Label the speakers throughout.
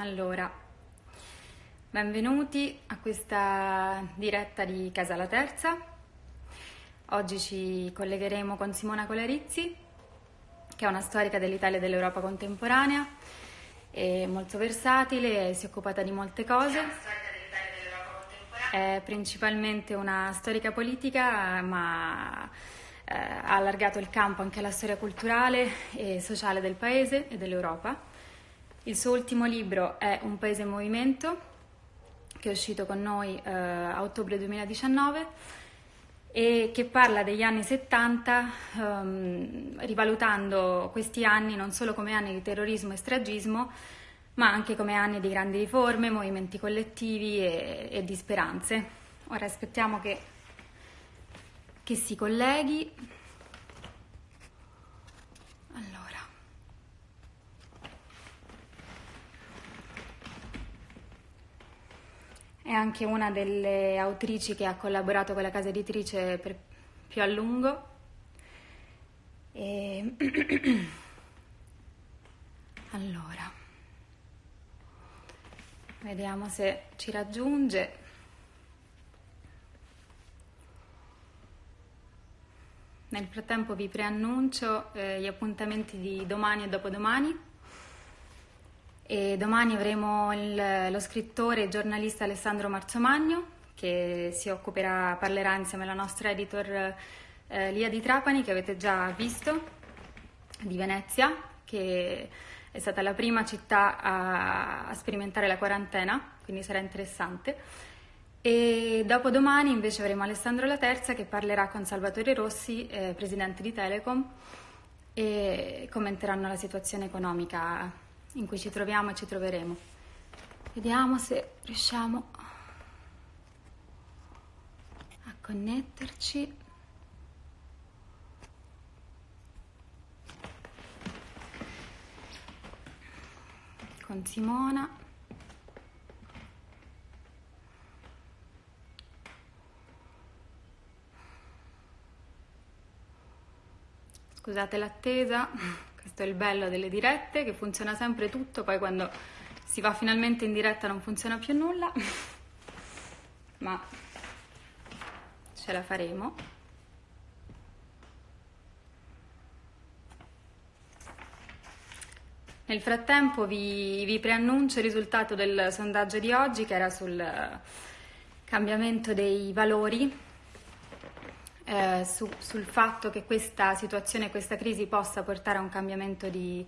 Speaker 1: Allora, benvenuti a questa diretta di Casa La Terza. Oggi ci collegheremo con Simona Colarizzi, che è una storica dell'Italia e dell'Europa contemporanea, è molto versatile, si è occupata di molte cose. È principalmente una storica politica, ma eh, ha allargato il campo anche alla storia culturale e sociale del paese e dell'Europa. Il suo ultimo libro è Un paese in movimento, che è uscito con noi eh, a ottobre 2019 e che parla degli anni 70, ehm, rivalutando questi anni non solo come anni di terrorismo e stragismo, ma anche come anni di grandi riforme, movimenti collettivi e, e di speranze. Ora aspettiamo che, che si colleghi. È anche una delle autrici che ha collaborato con la casa editrice per più a lungo. E... allora, vediamo se ci raggiunge. Nel frattempo vi preannuncio eh, gli appuntamenti di domani e dopodomani. E domani avremo il, lo scrittore e giornalista Alessandro Marzomagno che si occuperà, parlerà insieme alla nostra editor eh, Lia di Trapani che avete già visto, di Venezia, che è stata la prima città a, a sperimentare la quarantena, quindi sarà interessante. E dopodomani invece avremo Alessandro La Terza che parlerà con Salvatore Rossi, eh, presidente di Telecom, e commenteranno la situazione economica in cui ci troviamo e ci troveremo. Vediamo se riusciamo a connetterci. con Simona. Scusate l'attesa. Questo è il bello delle dirette, che funziona sempre tutto, poi quando si va finalmente in diretta non funziona più nulla, ma ce la faremo. Nel frattempo vi, vi, preannuncio il risultato del sondaggio di oggi che era sul cambiamento dei valori eh, su, sul fatto che questa situazione, questa crisi possa portare a un cambiamento di,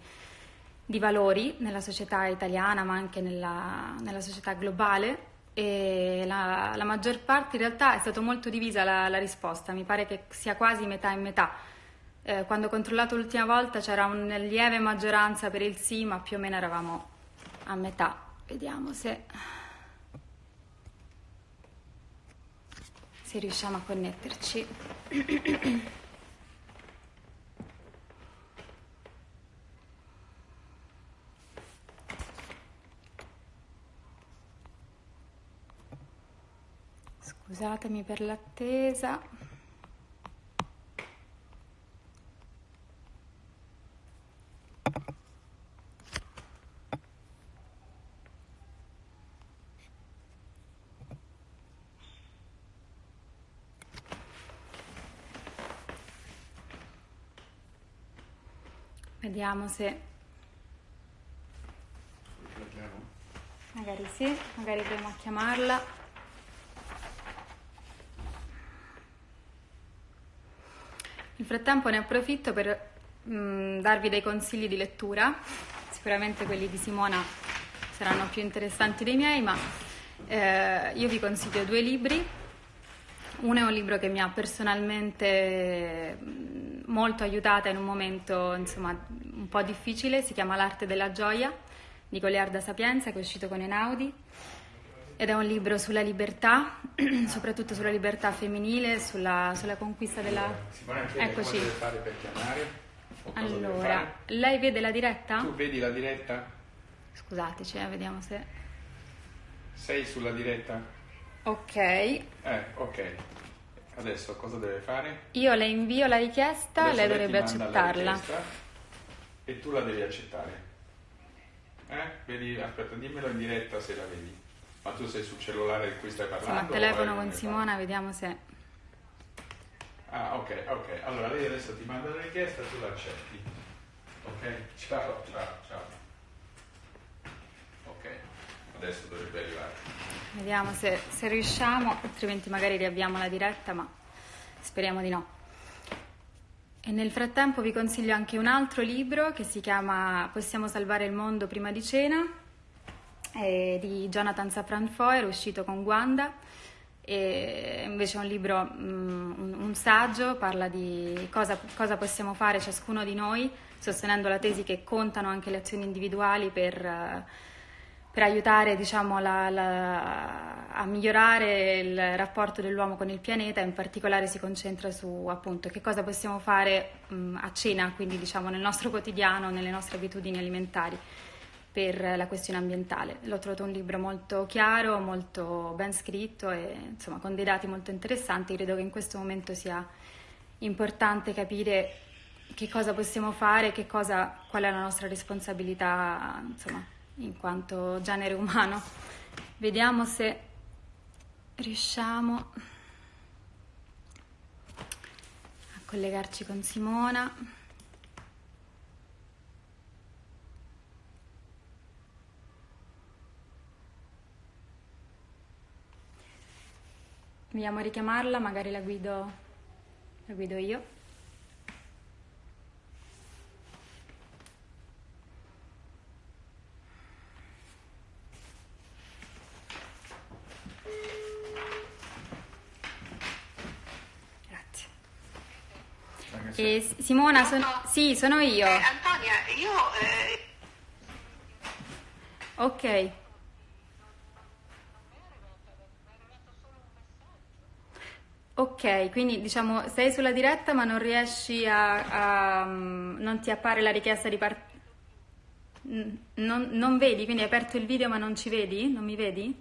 Speaker 1: di valori nella società italiana ma anche nella, nella società globale e la, la, maggior parte in realtà è stata molto divisa la, la, risposta, mi pare che sia quasi metà e metà. Eh, quando ho controllato l'ultima volta c'era una lieve maggioranza per il sì, ma più o meno eravamo a metà. Vediamo se... se riusciamo a connetterci. Scusatemi per l'attesa. Vediamo se... Magari sì, magari proviamo a chiamarla. Nel frattempo ne approfitto per mh, mm, darvi dei consigli di lettura, sicuramente quelli di Simona saranno più interessanti dei miei, ma eh, io vi consiglio due libri. Uno è un libro che mi ha personalmente molto aiutata in un momento insomma, un po' difficile, si chiama L'arte della gioia di Goliarda Sapienza che è uscito con Enaudi ed è un libro sulla libertà, soprattutto sulla libertà femminile, sulla, sulla conquista della...
Speaker 2: Eccoci. Cosa deve fare per chiamare?
Speaker 1: Allora, lei vede la diretta?
Speaker 2: Tu vedi la diretta?
Speaker 1: Scusateci, eh, vediamo se...
Speaker 2: Sei sulla diretta?
Speaker 1: Ok.
Speaker 2: Eh, ok. Adesso cosa deve fare?
Speaker 1: Io le invio la richiesta,
Speaker 2: Adesso
Speaker 1: lei dovrebbe accettarla.
Speaker 2: E tu la devi accettare. Eh? Vedi, aspetta, dimmelo in diretta se la vedi. Ma tu sei sul cellulare di cui stai parlando?
Speaker 1: Siamo al telefono con Simona, vediamo se...
Speaker 2: Ah, ok, ok. Allora lei adesso ti manda la richiesta e tu l'accetti. Ok? Ciao, ciao, ciao. Ok, adesso dovrebbe arrivare.
Speaker 1: Vediamo se, se riusciamo, altrimenti magari riavviamo la diretta, ma speriamo di no. E nel frattempo vi consiglio anche un altro libro che si chiama Possiamo salvare il mondo prima di cena, è di Jonathan Safran Foer, uscito con Wanda. E invece è un libro, un, un saggio, parla di cosa, cosa, possiamo fare ciascuno di noi, sostenendo la tesi che contano anche le azioni individuali per per aiutare diciamo, la, la, a migliorare il rapporto dell'uomo con il pianeta, in particolare si concentra su appunto che cosa possiamo fare mh, a cena, quindi diciamo nel nostro quotidiano, nelle nostre abitudini alimentari per la questione ambientale. L'ho trovato un libro molto chiaro, molto ben scritto e insomma con dei dati molto interessanti, credo che in questo momento sia importante capire che cosa possiamo fare, cosa, qual è la nostra responsabilità, insomma, in quanto genere umano. Vediamo se riusciamo a collegarci con Simona. Vogliamo richiamarla, magari la guido, la guido io. Eh, Simona, son... sì, sono io.
Speaker 3: Eh, Antonia, io... Eh...
Speaker 1: Ok. Ok, quindi diciamo sei sulla diretta ma non riesci a, a non ti appare la richiesta di partire. Non, non, vedi, quindi hai aperto il video ma non ci vedi? Non mi vedi?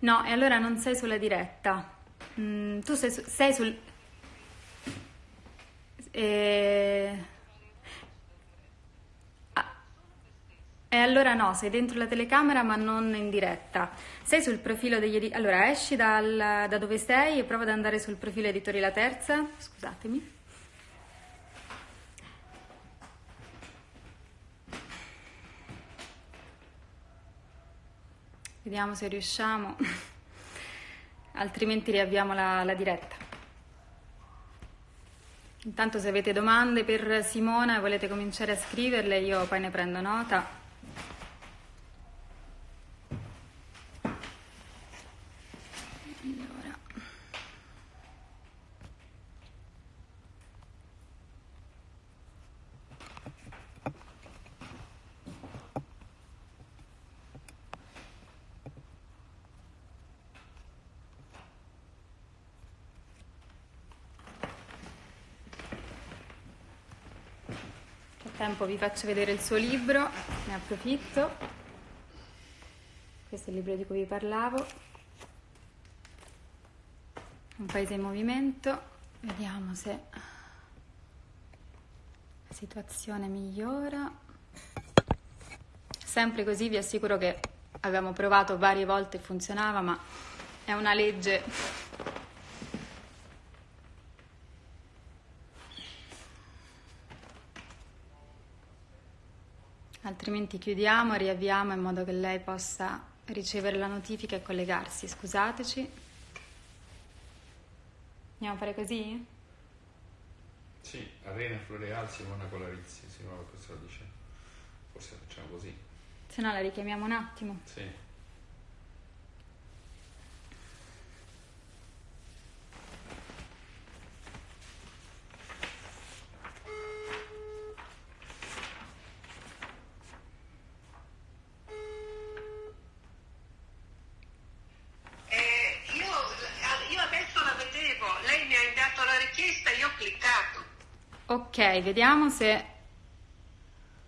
Speaker 1: No, e allora non sei sulla diretta. Mm, tu sei, sei sul... Eh... Ah. E allora no, sei dentro la telecamera ma non in diretta. Sei sul profilo degli editori... Allora esci dal, da dove sei e prova ad andare sul profilo editori La Terza. Scusatemi. Vediamo se riusciamo altrimenti riavviamo la, la diretta. Intanto se avete domande per Simona e volete cominciare a scriverle, io poi ne prendo nota. Frattempo vi faccio vedere il suo libro, ne approfitto. Questo è il libro di cui vi parlavo. Un paese in movimento. Vediamo se la situazione migliora. Sempre così vi assicuro che abbiamo provato varie volte e funzionava, ma è una legge altrimenti chiudiamo, riavviamo in modo che lei possa ricevere la notifica e collegarsi. Scusateci. Andiamo a fare così?
Speaker 2: Sì, Arena Floreal, Simona Colarizzi, Simona questo lo dice. Forse facciamo così.
Speaker 1: Se no la richiamiamo un attimo.
Speaker 2: Sì.
Speaker 1: Ok, vediamo se...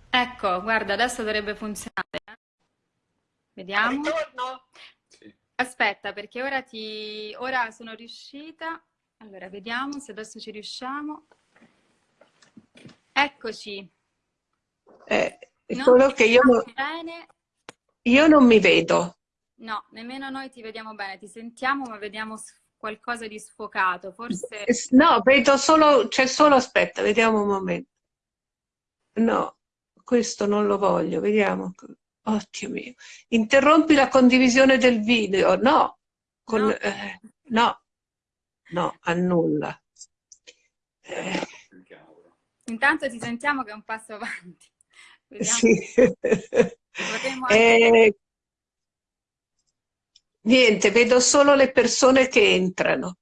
Speaker 1: Ecco, guarda, adesso dovrebbe funzionare. Eh. Vediamo.
Speaker 3: Ritorno?
Speaker 1: Sì. Aspetta, perché ora ti... Ora sono riuscita. Allora, vediamo se adesso ci riusciamo. Eccoci.
Speaker 4: Eh, solo che io non,
Speaker 1: bene.
Speaker 4: io non mi vedo.
Speaker 1: No, nemmeno noi ti vediamo bene, ti sentiamo ma vediamo qualcosa di sfocato, forse...
Speaker 4: No, vedo solo, c'è solo, aspetta, vediamo un momento. No, questo non lo voglio, vediamo. Dio mio. Interrompi la condivisione del video, no. Con, no. Eh, no. no, annulla.
Speaker 1: Eh. Intanto ti sentiamo che è un passo avanti.
Speaker 4: Vediamo. Sì. Eh, niente, vedo solo le persone che entrano.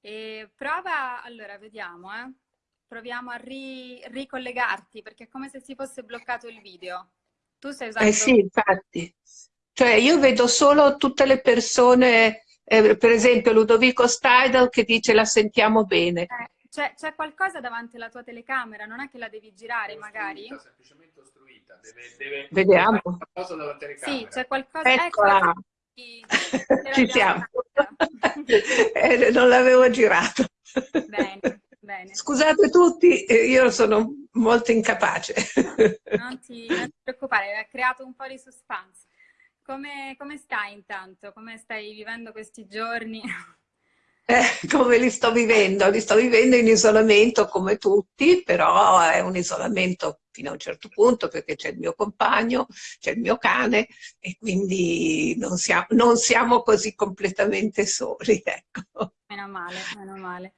Speaker 1: E prova, allora vediamo, eh. proviamo a ri ricollegarti perché è come se si fosse bloccato il video. Tu stai usando...
Speaker 4: Eh sì, infatti. Cioè io vedo solo tutte le persone, eh, per esempio Ludovico Steidel che dice la sentiamo bene.
Speaker 1: Eh, c'è qualcosa davanti alla tua telecamera, non è che la devi girare
Speaker 2: ostruita,
Speaker 1: magari?
Speaker 2: semplicemente ostruita, deve, deve
Speaker 4: Vediamo.
Speaker 2: qualcosa dalla telecamera.
Speaker 1: Sì, c'è qualcosa...
Speaker 4: Eccola! Ecco, Ci siamo. eh, non l'avevo girato.
Speaker 1: Bene. Bene.
Speaker 4: Scusate tutti, eh, io sono molto incapace.
Speaker 1: Non ti, non ti preoccupare, hai creato un po' di suspense. Come, come stai intanto? Come stai vivendo questi giorni?
Speaker 4: Eh, come li sto vivendo? Li sto vivendo in isolamento come tutti, però è un isolamento fino a un certo punto perché c'è il mio compagno, c'è il mio cane e quindi non siamo, non siamo così completamente soli. Ecco.
Speaker 1: Meno male, meno male.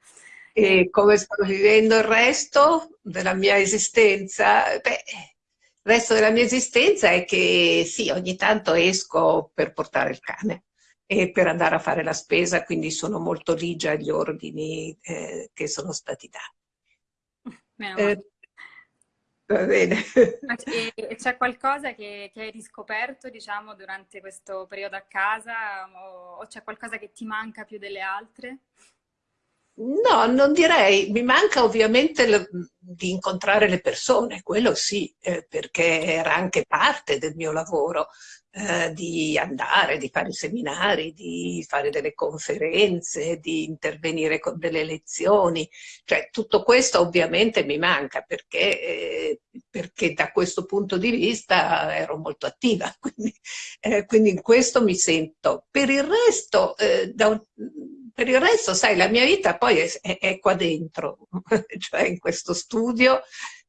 Speaker 4: E come sto vivendo il resto della mia esistenza? Beh, il resto della mia esistenza è che sì, ogni tanto esco per portare il cane e per andare a fare la spesa, quindi sono molto ligia agli ordini eh, che sono stati dati.
Speaker 1: Eh,
Speaker 4: va bene.
Speaker 1: C'è qualcosa che, che, hai riscoperto, diciamo, durante questo periodo a casa o, o c'è qualcosa che ti manca più delle altre?
Speaker 4: No, non direi, mi manca ovviamente le, di incontrare le persone, quello sì, eh, perché era anche parte del mio lavoro, eh, di andare, di fare seminari, di fare delle conferenze, di intervenire con delle lezioni, cioè tutto questo ovviamente mi manca perché, eh, perché da questo punto di vista ero molto attiva, quindi, eh, quindi in questo mi sento. Per il resto, eh, da per il resto, sai, la mia vita poi è, è, è qua dentro, cioè in questo studio,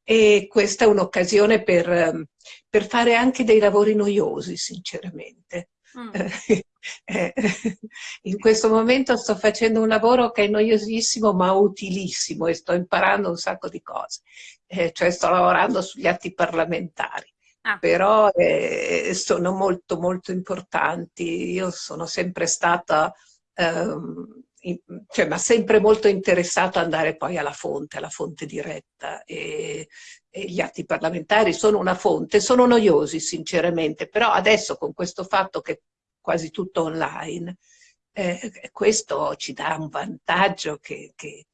Speaker 4: e questa è un'occasione per, ehm, per, fare anche dei lavori noiosi, sinceramente. Mm. Eh, in questo momento sto facendo un lavoro che è noiosissimo ma utilissimo e sto imparando un sacco di cose, eh, cioè sto lavorando sugli atti parlamentari. Ah. Però eh, sono molto molto importanti. Io sono sempre stata ehm, cioè, ma sempre molto interessato ad andare poi alla fonte, alla fonte diretta. E, e, gli atti parlamentari sono una fonte, sono noiosi sinceramente, però adesso con questo fatto che è quasi tutto online, eh, questo ci dà un vantaggio che, che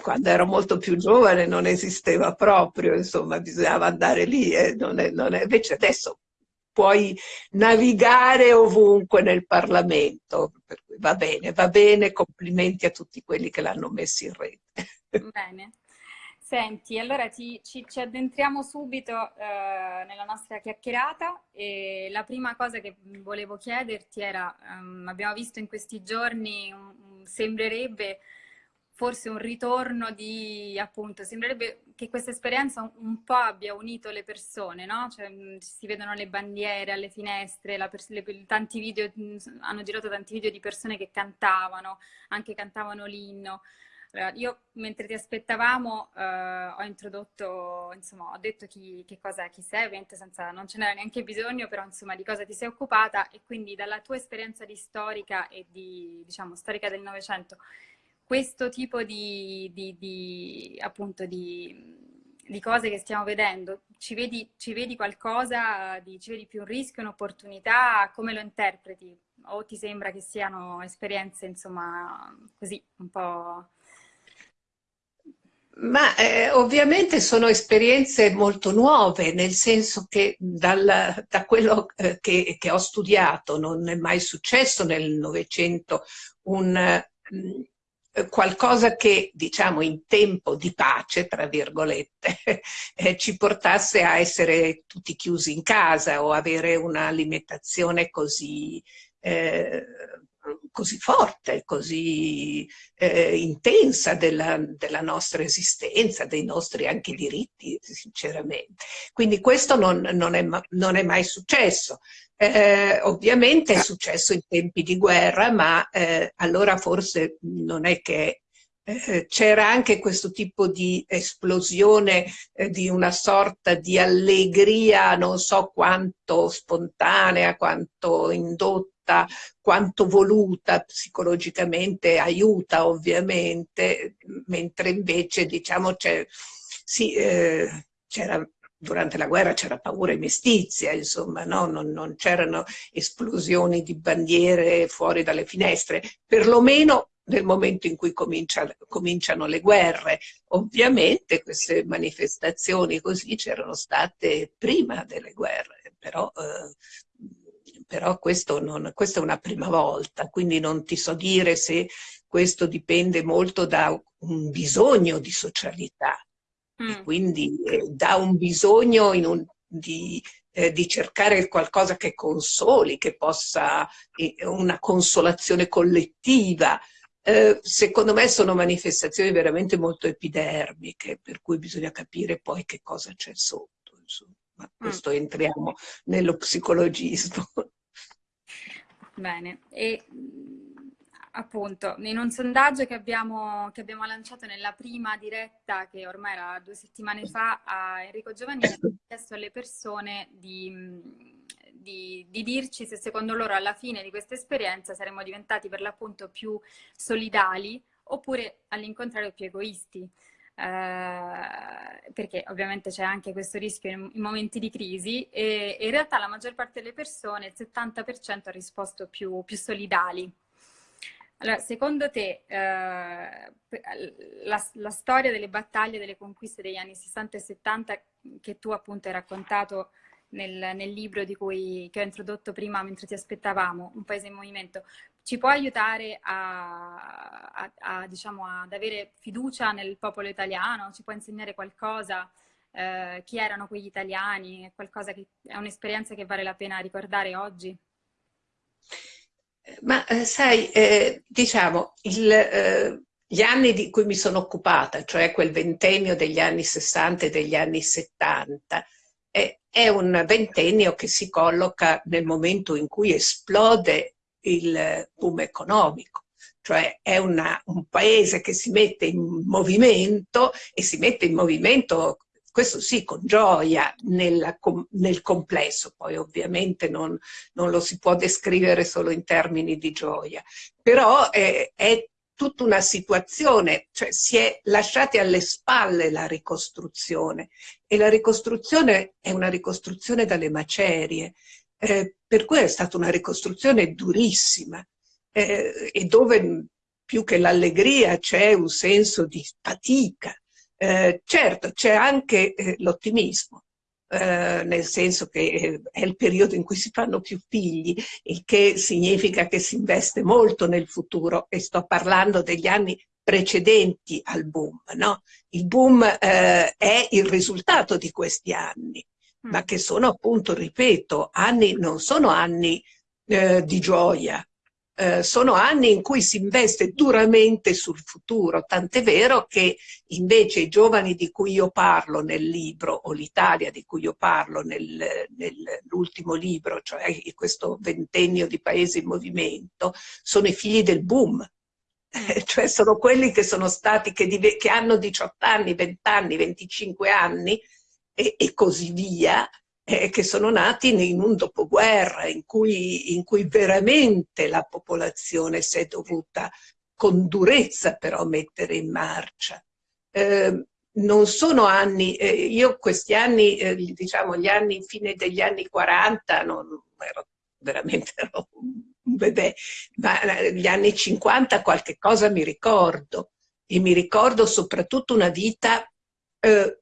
Speaker 4: quando ero molto più giovane non esisteva proprio, insomma bisognava andare lì, eh, non è, non è, invece adesso puoi navigare ovunque nel Parlamento, va bene, va bene, complimenti a tutti quelli che l'hanno messo in rete.
Speaker 1: Bene. Senti, allora ci, ci, ci addentriamo subito eh, nella nostra chiacchierata e la prima cosa che volevo chiederti era, um, abbiamo visto in questi giorni, um, sembrerebbe forse un ritorno di, appunto, sembrerebbe che questa esperienza un po' abbia unito le persone, no? Cioè, mm, si vedono le bandiere alle finestre, le, tanti video, mm, hanno girato tanti video di persone che cantavano, anche cantavano l'inno. Io mentre ti aspettavamo eh, ho introdotto, insomma, ho detto chi, che cosa, chi sei, ovviamente senza, non ce n'era neanche bisogno, però insomma di cosa ti sei occupata e quindi dalla tua esperienza di storica e di, diciamo, storica del Novecento, questo tipo di, di, di appunto di, di, cose che stiamo vedendo, ci vedi, ci vedi qualcosa, ci vedi più un rischio, un'opportunità, come lo interpreti? O ti sembra che siano esperienze, insomma, così, un po'...
Speaker 4: Ma eh, ovviamente sono esperienze molto nuove, nel senso che dal, da quello eh, che, che, ho studiato non è mai successo nel Novecento un, eh, qualcosa che, diciamo, in tempo di pace, tra virgolette, eh, ci portasse a essere tutti chiusi in casa o avere un'alimentazione così, eh, così forte, così eh, intensa della, della, nostra esistenza, dei nostri anche diritti, sinceramente. Quindi questo non, non, è, non è mai successo. Eh, ovviamente è successo in tempi di guerra, ma eh, allora forse non è che eh, c'era anche questo tipo di esplosione eh, di una sorta di allegria, non so quanto spontanea, quanto indotta, quanto voluta psicologicamente, aiuta ovviamente, mentre invece diciamo c'è sì, eh, c'era durante la guerra c'era paura e mestizia, insomma, no? non, non c'erano esplosioni di bandiere fuori dalle finestre, perlomeno nel momento in cui comincia, cominciano le guerre. Ovviamente queste manifestazioni così c'erano state prima delle guerre, però, eh, però questo non, questa è una prima volta, quindi non ti so dire se questo dipende molto da un bisogno di socialità Mm. E quindi eh, dà un bisogno un, di, eh, di, cercare qualcosa che consoli, che possa, eh, una consolazione collettiva. Eh, secondo me sono manifestazioni veramente molto epidermiche, per cui bisogna capire poi che cosa c'è sotto. Insomma. Ma mm. questo entriamo nello psicologismo.
Speaker 1: Bene, e appunto, in un sondaggio che abbiamo, che abbiamo, lanciato nella prima diretta, che ormai era due settimane fa, a Enrico Giovannini, abbiamo chiesto alle persone di, di, di, dirci se secondo loro alla fine di questa esperienza saremmo diventati per l'appunto più solidali oppure all'incontrario più egoisti. Eh, perché ovviamente c'è anche questo rischio in, in momenti di crisi e, in realtà la maggior parte delle persone, il 70% ha risposto più, più solidali. Allora, secondo te eh, la, la, storia delle battaglie, delle conquiste degli anni 60 e 70 che tu appunto hai raccontato nel, nel libro cui, che ho introdotto prima mentre ti aspettavamo, Un paese in movimento, ci può aiutare a, a, a, diciamo, ad avere fiducia nel popolo italiano? Ci può insegnare qualcosa? Eh, chi erano quegli italiani? È, qualcosa che, è un'esperienza che vale la pena ricordare oggi?
Speaker 4: Ma eh, sai, eh, diciamo, il, eh, gli anni di cui mi sono occupata, cioè quel ventennio degli anni 60 e degli anni 70, è un ventennio che si colloca nel momento in cui esplode il boom economico. Cioè è una, un paese che si mette in movimento e si mette in movimento questo sì, con gioia nella, nel complesso, poi ovviamente non, non, lo si può descrivere solo in termini di gioia, però è, è tutta una situazione, cioè si è lasciati alle spalle la ricostruzione. E la ricostruzione è una ricostruzione dalle macerie, eh, per cui è stata una ricostruzione durissima eh, e dove più che l'allegria c'è un senso di fatica, eh, certo, c'è anche eh, l'ottimismo, eh, nel senso che eh, è il periodo in cui si fanno più figli, il che significa che si investe molto nel futuro e sto parlando degli anni precedenti al boom. No? Il boom eh, è il risultato di questi anni. Ma che sono appunto, ripeto, anni, non sono anni eh, di gioia, eh, sono anni in cui si investe duramente sul futuro, tant'è vero che invece i giovani di cui io parlo nel libro, o l'Italia di cui io parlo nel, nell'ultimo libro, cioè questo ventennio di paesi in movimento, sono i figli del boom, cioè sono quelli che sono stati, che, che hanno 18 anni, 20 anni, 25 anni e, e così via, eh, che sono nati in un dopoguerra in cui, in cui veramente la popolazione si è dovuta con durezza però mettere in marcia. Eh, non sono anni, eh, io questi anni, eh, diciamo gli anni, fine degli anni 40, non, ero veramente ero un bebè, ma eh, gli anni 50 qualche cosa mi ricordo e mi ricordo soprattutto una vita eh,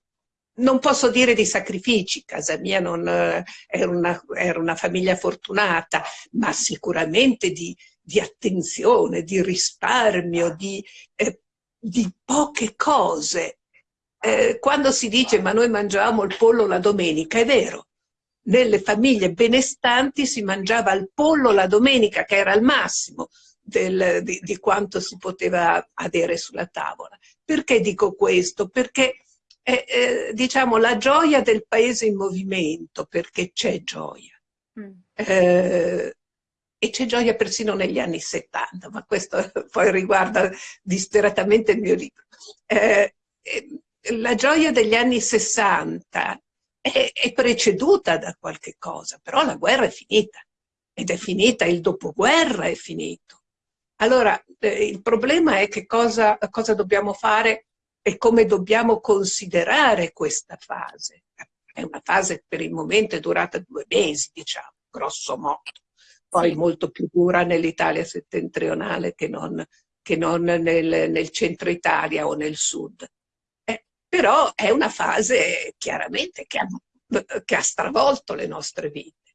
Speaker 4: non posso dire di sacrifici, casa mia non, eh, era, una, era, una, famiglia fortunata, ma sicuramente di, di attenzione, di risparmio, di, eh, di poche cose. Eh, quando si dice ma noi mangiavamo il pollo la domenica, è vero, nelle famiglie benestanti si mangiava il pollo la domenica, che era il massimo del, di, di, quanto si poteva avere sulla tavola. Perché dico questo? Perché è, eh, diciamo, la gioia del paese in movimento, perché c'è gioia. Mm. Eh, e c'è gioia persino negli anni 70, ma questo poi riguarda disperatamente il mio libro. Eh, la gioia degli anni 60 è, è preceduta da qualche cosa, però la guerra è finita ed è finita, il dopoguerra è finito. Allora, eh, il problema è che cosa, cosa, dobbiamo fare e come dobbiamo considerare questa fase. È una fase per il momento è durata due mesi, diciamo, grosso modo. Poi sì. molto più dura nell'Italia settentrionale che non, che non nel, nel centro Italia o nel sud però è una fase chiaramente che ha, che ha stravolto le nostre vite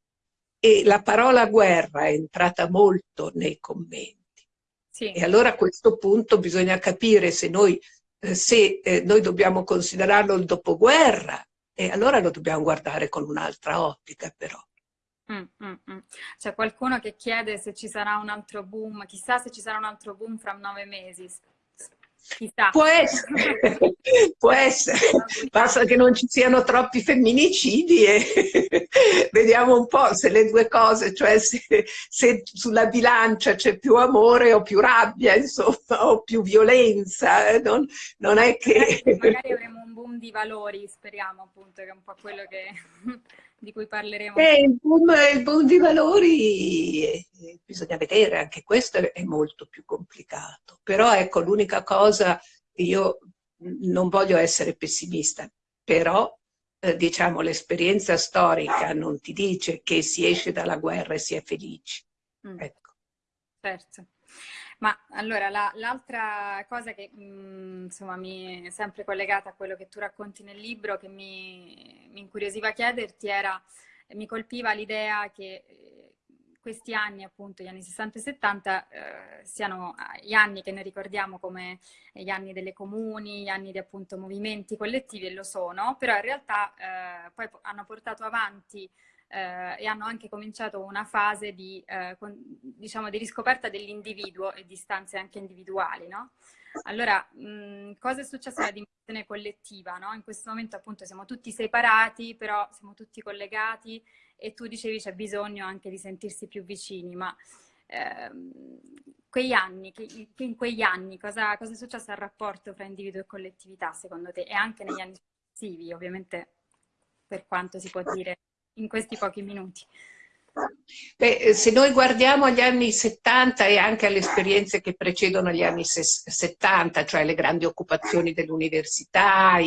Speaker 4: e la parola guerra è entrata molto nei commenti. Sì. E allora a questo punto bisogna capire se noi, eh, se, eh, noi dobbiamo considerarlo il dopoguerra, e allora lo dobbiamo guardare con un'altra ottica però.
Speaker 1: Mm, mm, mm. C'è qualcuno che chiede se ci sarà un altro boom, chissà se ci sarà un altro boom fra nove mesi.
Speaker 4: Chissà. Può essere, può essere, basta che non ci siano troppi femminicidi e vediamo un po' se le due cose, cioè se, se sulla bilancia c'è più amore o più rabbia, insomma, o più violenza, eh, non, non è che...
Speaker 1: Magari avremo un boom di valori, speriamo appunto, che è un po' quello che di cui parleremo.
Speaker 4: Eh, il, boom, il, boom, di valori eh, bisogna vedere, anche questo è molto più complicato. Però ecco, l'unica cosa, io non voglio essere pessimista, però eh, diciamo l'esperienza storica non ti dice che si esce dalla guerra e si è felici. Mm. Ecco.
Speaker 1: Certo. Ma allora l'altra la, cosa che mh, mm, insomma mi è sempre collegata a quello che tu racconti nel libro, che mi, mi incuriosiva chiederti era, mi colpiva l'idea che eh, questi anni, appunto, gli anni 60 e 70, eh, siano gli anni che noi ricordiamo come gli anni delle comuni, gli anni di appunto movimenti collettivi, e lo sono, però in realtà eh, poi hanno portato avanti eh, e hanno anche cominciato una fase di, eh, con, diciamo, di riscoperta dell'individuo e di stanze anche individuali, no? Allora, mh, cosa è successo nella dimensione collettiva? No? In questo momento appunto siamo tutti separati, però siamo tutti collegati e tu dicevi c'è bisogno anche di sentirsi più vicini, ma ehm, quegli anni, in quegli anni cosa, cosa è successo al rapporto tra individuo e collettività secondo te? E anche negli anni successivi, ovviamente per quanto si può dire in questi pochi minuti?
Speaker 4: Beh, se noi guardiamo agli anni 70 e anche alle esperienze che precedono gli anni 70, cioè le grandi occupazioni dell'università,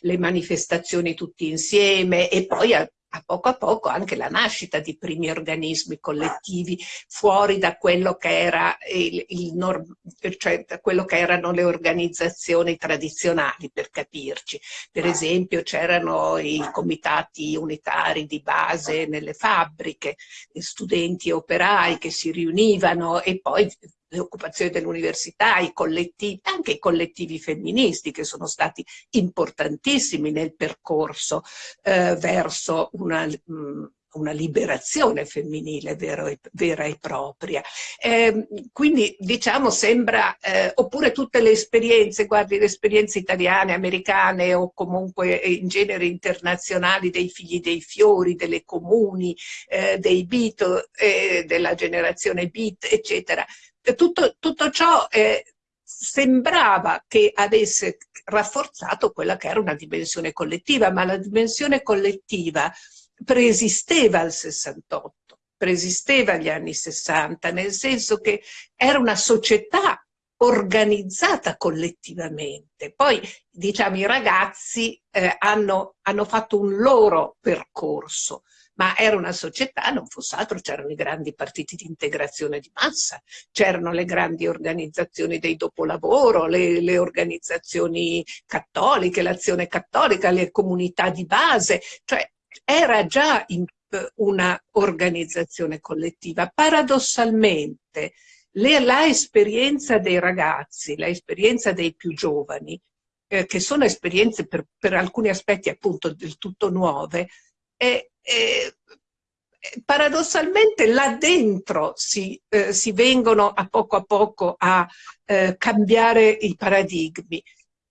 Speaker 4: le manifestazioni tutti insieme e poi a poco a poco anche la nascita di primi organismi collettivi fuori da quello che, era il, il cioè da quello che erano le organizzazioni tradizionali, per capirci. Per esempio c'erano i comitati unitari di base nelle fabbriche, studenti e operai che si riunivano e poi le occupazioni dell'università, anche i collettivi femministi che sono stati importantissimi nel percorso eh, verso una, mh, mm, una liberazione femminile e, vera e propria. Eh, quindi diciamo sembra, eh, oppure tutte le esperienze, guardi le esperienze italiane, americane o comunque in genere internazionali dei figli dei fiori, delle comuni, eh, dei beat, eh, della generazione beat, eccetera, tutto, tutto ciò eh, sembrava che avesse rafforzato quella che era una dimensione collettiva, ma la dimensione collettiva preesisteva al 68, preesisteva agli anni 60, nel senso che era una società organizzata collettivamente. Poi, diciamo, i ragazzi eh, hanno, hanno fatto un loro percorso, ma era una società, non fosse altro, c'erano i grandi partiti di integrazione di massa, c'erano le grandi organizzazioni dei dopolavoro, le, le organizzazioni cattoliche, l'azione cattolica, le comunità di base, cioè era già in, una organizzazione collettiva. Paradossalmente, le, la esperienza dei ragazzi, la esperienza dei più giovani, eh, che sono esperienze per, per, alcuni aspetti appunto del tutto nuove, è, è, paradossalmente là dentro si, eh, si, vengono a poco a poco a eh, cambiare i paradigmi,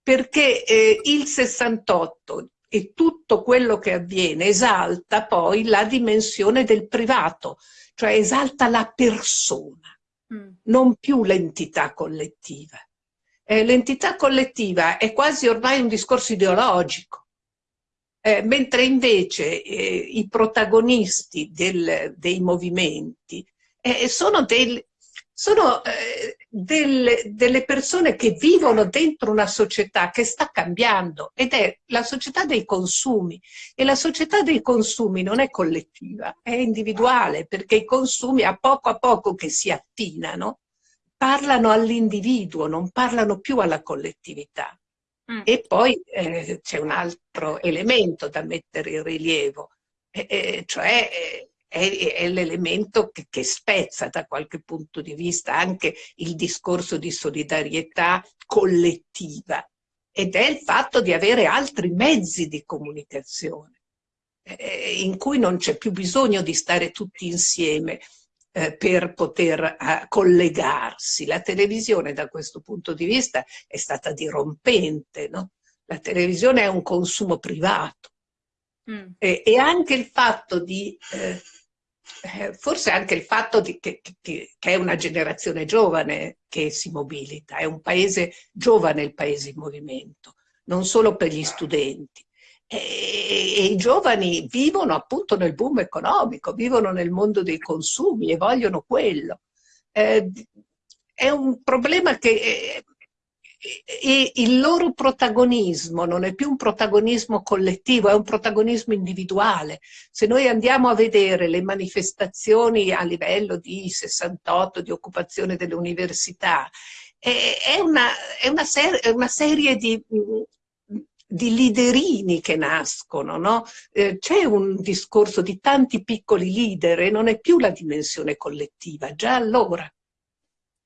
Speaker 4: perché eh, il 68 e tutto quello che avviene esalta poi la dimensione del privato, cioè esalta la persona, mm. non più l'entità collettiva. Eh, l'entità collettiva è quasi ormai un discorso ideologico, eh, mentre invece eh, i protagonisti del, dei movimenti eh, sono, del, sono eh, delle, delle, persone che vivono dentro una società che sta cambiando ed è la società dei consumi e la società dei consumi non è collettiva, è individuale perché i consumi a poco a poco che si attinano parlano all'individuo, non parlano più alla collettività. Mm. E poi eh, c'è un altro elemento da mettere in rilievo, eh, eh, cioè eh, è, è l'elemento che, che, spezza da qualche punto di vista anche il discorso di solidarietà collettiva ed è il fatto di avere altri mezzi di comunicazione eh, in cui non c'è più bisogno di stare tutti insieme eh, per poter uh, collegarsi. La televisione da questo punto di vista è stata dirompente, no? La televisione è un consumo privato. Mm. E, e, anche il fatto di eh, eh, forse anche il fatto di, che, che, che, è una generazione giovane che si mobilita, è un paese giovane il paese in movimento, non solo per gli studenti. E, e, i giovani vivono appunto nel boom economico, vivono nel mondo dei consumi e vogliono quello. Eh, è un problema che eh, e il loro protagonismo non è più un protagonismo collettivo, è un protagonismo individuale. Se noi andiamo a vedere le manifestazioni a livello di 68, di occupazione delle università, è una, è una, ser è una serie di, di liderini che nascono, no? eh, c'è un discorso di tanti piccoli leader e non è più la dimensione collettiva, già allora.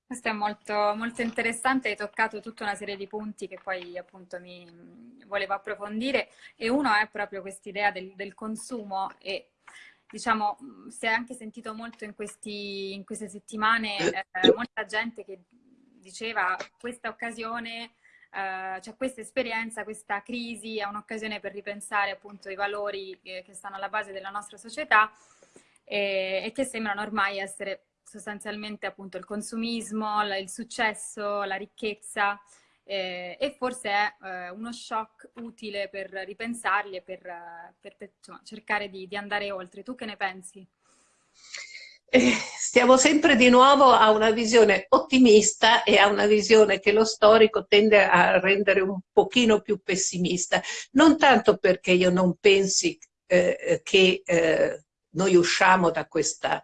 Speaker 1: Questo è molto, molto interessante, hai toccato tutta una serie di punti che poi appunto mi volevo approfondire. E uno è proprio quest'idea del, del, consumo e diciamo si è anche sentito molto in, questi, in queste settimane eh, molta gente che diceva questa occasione, eh, cioè questa esperienza, questa crisi è un'occasione per ripensare appunto i valori che, che stanno alla base della nostra società e, e che sembrano ormai essere sostanzialmente appunto il consumismo, il successo, la ricchezza eh, e forse è eh, uno shock utile per ripensarli e per, per, per insomma, cercare di, di, andare oltre. Tu che ne pensi?
Speaker 4: Eh, stiamo sempre di nuovo a una visione ottimista e a una visione che lo storico tende a rendere un pochino più pessimista, non tanto perché io non pensi eh, che eh, noi usciamo da questa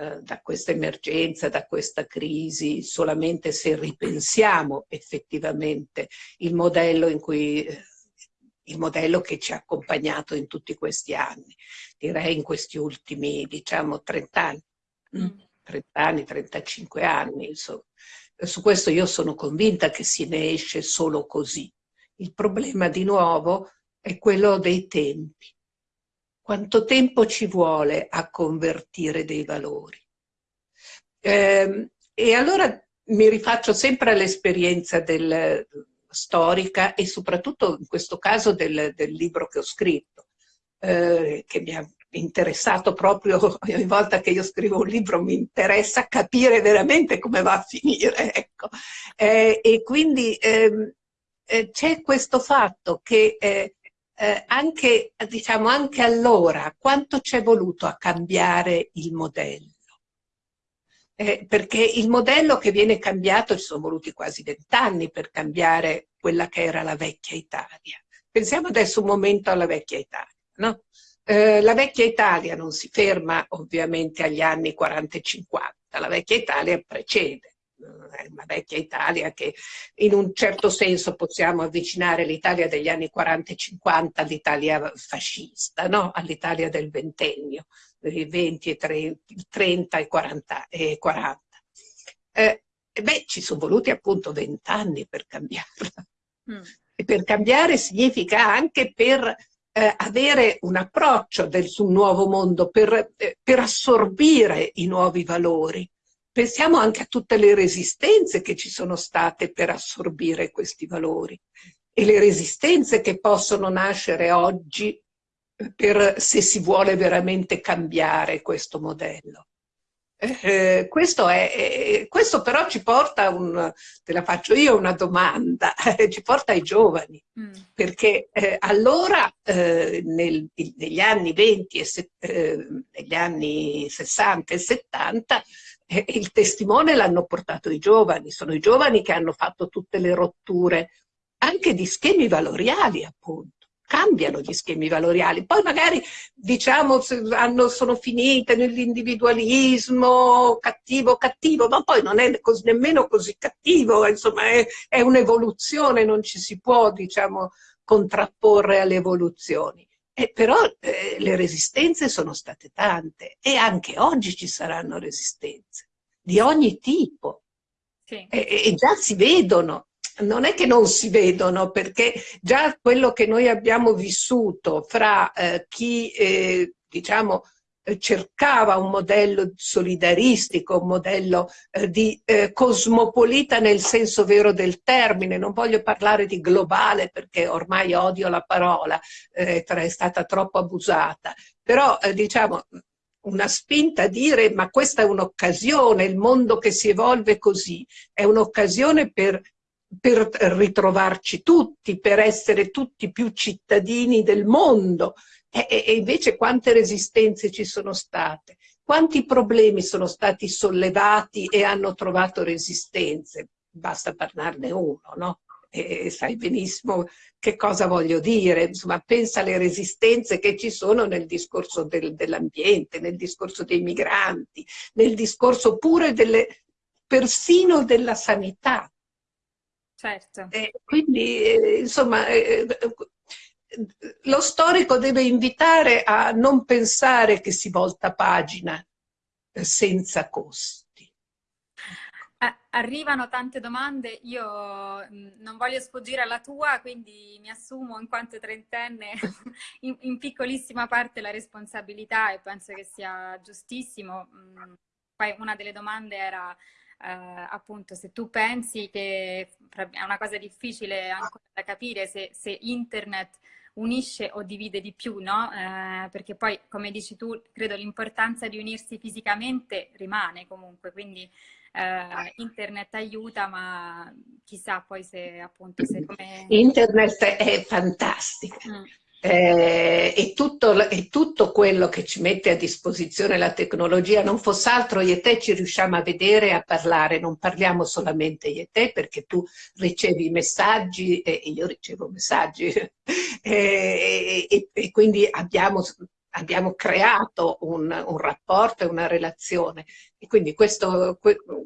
Speaker 4: eh, da questa emergenza, da questa crisi, solamente se ripensiamo effettivamente il modello, in cui, eh, il modello che ci ha accompagnato in tutti questi anni, direi in questi ultimi diciamo 30 anni, mm. 30 anni, 35 anni, insomma. Su questo io sono convinta che si ne esce solo così. Il problema di nuovo è quello dei tempi quanto tempo ci vuole a convertire dei valori. Eh, e allora mi rifaccio sempre all'esperienza storica e soprattutto in questo caso del, del libro che ho scritto, eh, che mi ha interessato proprio ogni volta che io scrivo un libro mi interessa capire veramente come va a finire ecco. eh, e quindi ehm, eh, c'è questo fatto che eh, anche, diciamo, anche allora quanto ci è voluto a cambiare il modello? Eh, perché il modello che viene cambiato, ci sono voluti quasi vent'anni per cambiare quella che era la vecchia Italia. Pensiamo adesso un momento alla vecchia Italia. No? Eh, la vecchia Italia non si ferma ovviamente agli anni 40 e 50, la vecchia Italia precede una vecchia Italia che in un certo senso possiamo avvicinare l'Italia degli anni 40 e 50 all'Italia fascista, no? all'Italia del ventennio, i 20 e 30, 30 e 40. E 40. eh, beh, ci sono voluti appunto vent'anni per cambiarla. Mm. E per cambiare significa anche per eh, avere un approccio del, sul nuovo mondo, per, eh, per assorbire i nuovi valori. Pensiamo anche a tutte le resistenze che ci sono state per assorbire questi valori e le resistenze che possono nascere oggi eh, per, se si vuole veramente cambiare questo modello. Eh, questo, è, eh, questo, però ci porta, un, te la faccio io una domanda, eh, ci porta ai giovani, mm. perché eh, allora eh, nel, negli anni 20 e se, eh, negli anni 60 e 70 il testimone l'hanno portato i giovani, sono i giovani che hanno fatto tutte le rotture anche di schemi valoriali appunto cambiano gli schemi valoriali. Poi magari diciamo hanno, sono finite nell'individualismo cattivo cattivo, ma poi non è così, nemmeno così cattivo, insomma è, è un'evoluzione, non ci si può diciamo contrapporre alle evoluzioni. Eh, però eh, le resistenze sono state tante e anche oggi ci saranno resistenze di ogni tipo. Sì. E, e già si vedono, non è che non si vedono, perché già quello che noi abbiamo vissuto fra eh, chi, eh, diciamo, cercava un modello solidaristico, un modello eh, di eh, cosmopolita nel senso vero del termine, non voglio parlare di globale perché ormai odio la parola, eh, è stata troppo abusata, però eh, diciamo una spinta a dire ma questa è un'occasione, il mondo che si evolve così, è un'occasione per per ritrovarci tutti, per essere tutti più cittadini del mondo. E, e, invece quante resistenze ci sono state, quanti problemi sono stati sollevati e hanno trovato resistenze. Basta parlarne uno, no? E sai benissimo che cosa voglio dire, insomma pensa alle resistenze che ci sono nel discorso del, dell'ambiente, nel discorso dei migranti, nel discorso pure delle, persino della sanità,
Speaker 1: Certo.
Speaker 4: E quindi, eh, insomma, eh, lo storico deve invitare a non pensare che si volta pagina senza costi.
Speaker 1: Arrivano tante domande, io mm, non voglio sfuggire alla tua, quindi mi assumo in quanto trentenne in, in piccolissima parte la responsabilità e penso che sia giustissimo. Mm, poi una delle domande era eh, appunto se tu pensi che è una cosa difficile ancora da capire se, se internet unisce o divide di più, no? Eh, perché poi, come dici tu, credo l'importanza di unirsi fisicamente rimane comunque, quindi eh, internet aiuta, ma chissà poi se appunto se come...
Speaker 4: Internet è fantastico. Mm eh, e, tutto, e, tutto, quello che ci mette a disposizione la tecnologia non fosse altro io e te ci riusciamo a vedere e a parlare, non parliamo solamente io e te perché tu ricevi messaggi e io ricevo messaggi. E, e, e quindi abbiamo abbiamo creato un, un, rapporto e una relazione. E quindi questo,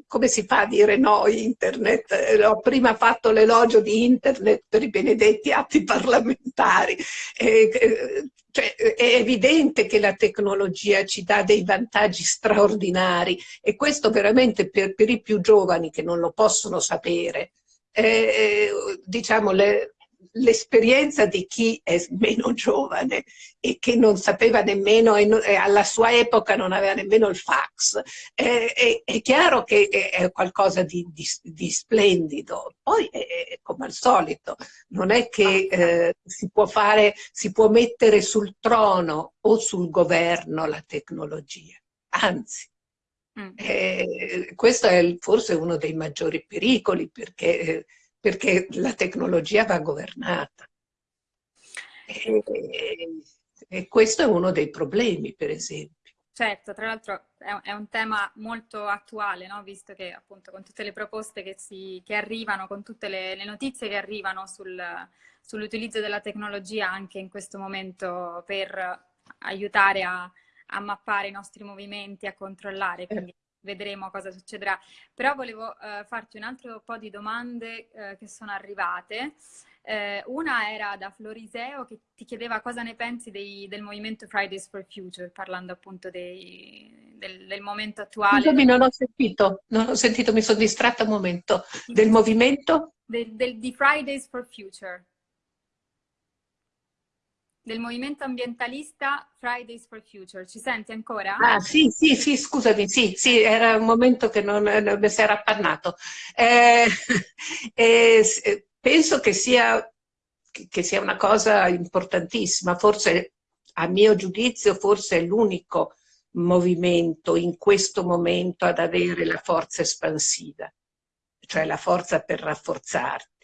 Speaker 4: come si fa a dire no internet? Eh, ho prima fatto l'elogio di internet per i benedetti atti parlamentari. E, cioè, è evidente che la tecnologia ci dà dei vantaggi straordinari e questo veramente per, per i più giovani che non lo possono sapere, eh, diciamo, le, l'esperienza di chi è meno giovane e che non sapeva nemmeno, e alla sua epoca non aveva nemmeno il fax, è, è, è chiaro che è qualcosa di, di, di splendido. Poi, è, come al solito, non è che eh, si può fare, si può mettere sul trono o sul governo la tecnologia, anzi. Mm. Eh, questo è forse uno dei maggiori pericoli perché eh, perché la tecnologia va governata. E, e questo è uno dei problemi, per esempio.
Speaker 1: Certo, tra l'altro è, un tema molto attuale, no? visto che appunto con tutte le proposte che, si, che arrivano, con tutte le, le, notizie che arrivano sul, sull'utilizzo della tecnologia anche in questo momento per aiutare a, a, mappare i nostri movimenti, a controllare. Quindi vedremo cosa succederà. Però volevo eh, farti un altro po' di domande eh, che sono arrivate. Eh, una era da Floriseo che ti chiedeva cosa ne pensi dei, del movimento Fridays for Future, parlando appunto dei, del, del, momento attuale.
Speaker 4: Scusami, non ho sentito, non ho sentito, mi sono distratta un momento. Del movimento?
Speaker 1: Del, del, di Fridays for Future del movimento ambientalista Fridays for Future. Ci senti ancora?
Speaker 4: Ah sì, sì, sì, scusami, sì, sì, era un momento che non, non mi si era appannato. Eh, eh, penso che sia, che sia una cosa importantissima, forse a mio giudizio forse è l'unico movimento in questo momento ad avere la forza espansiva, cioè la forza per rafforzarti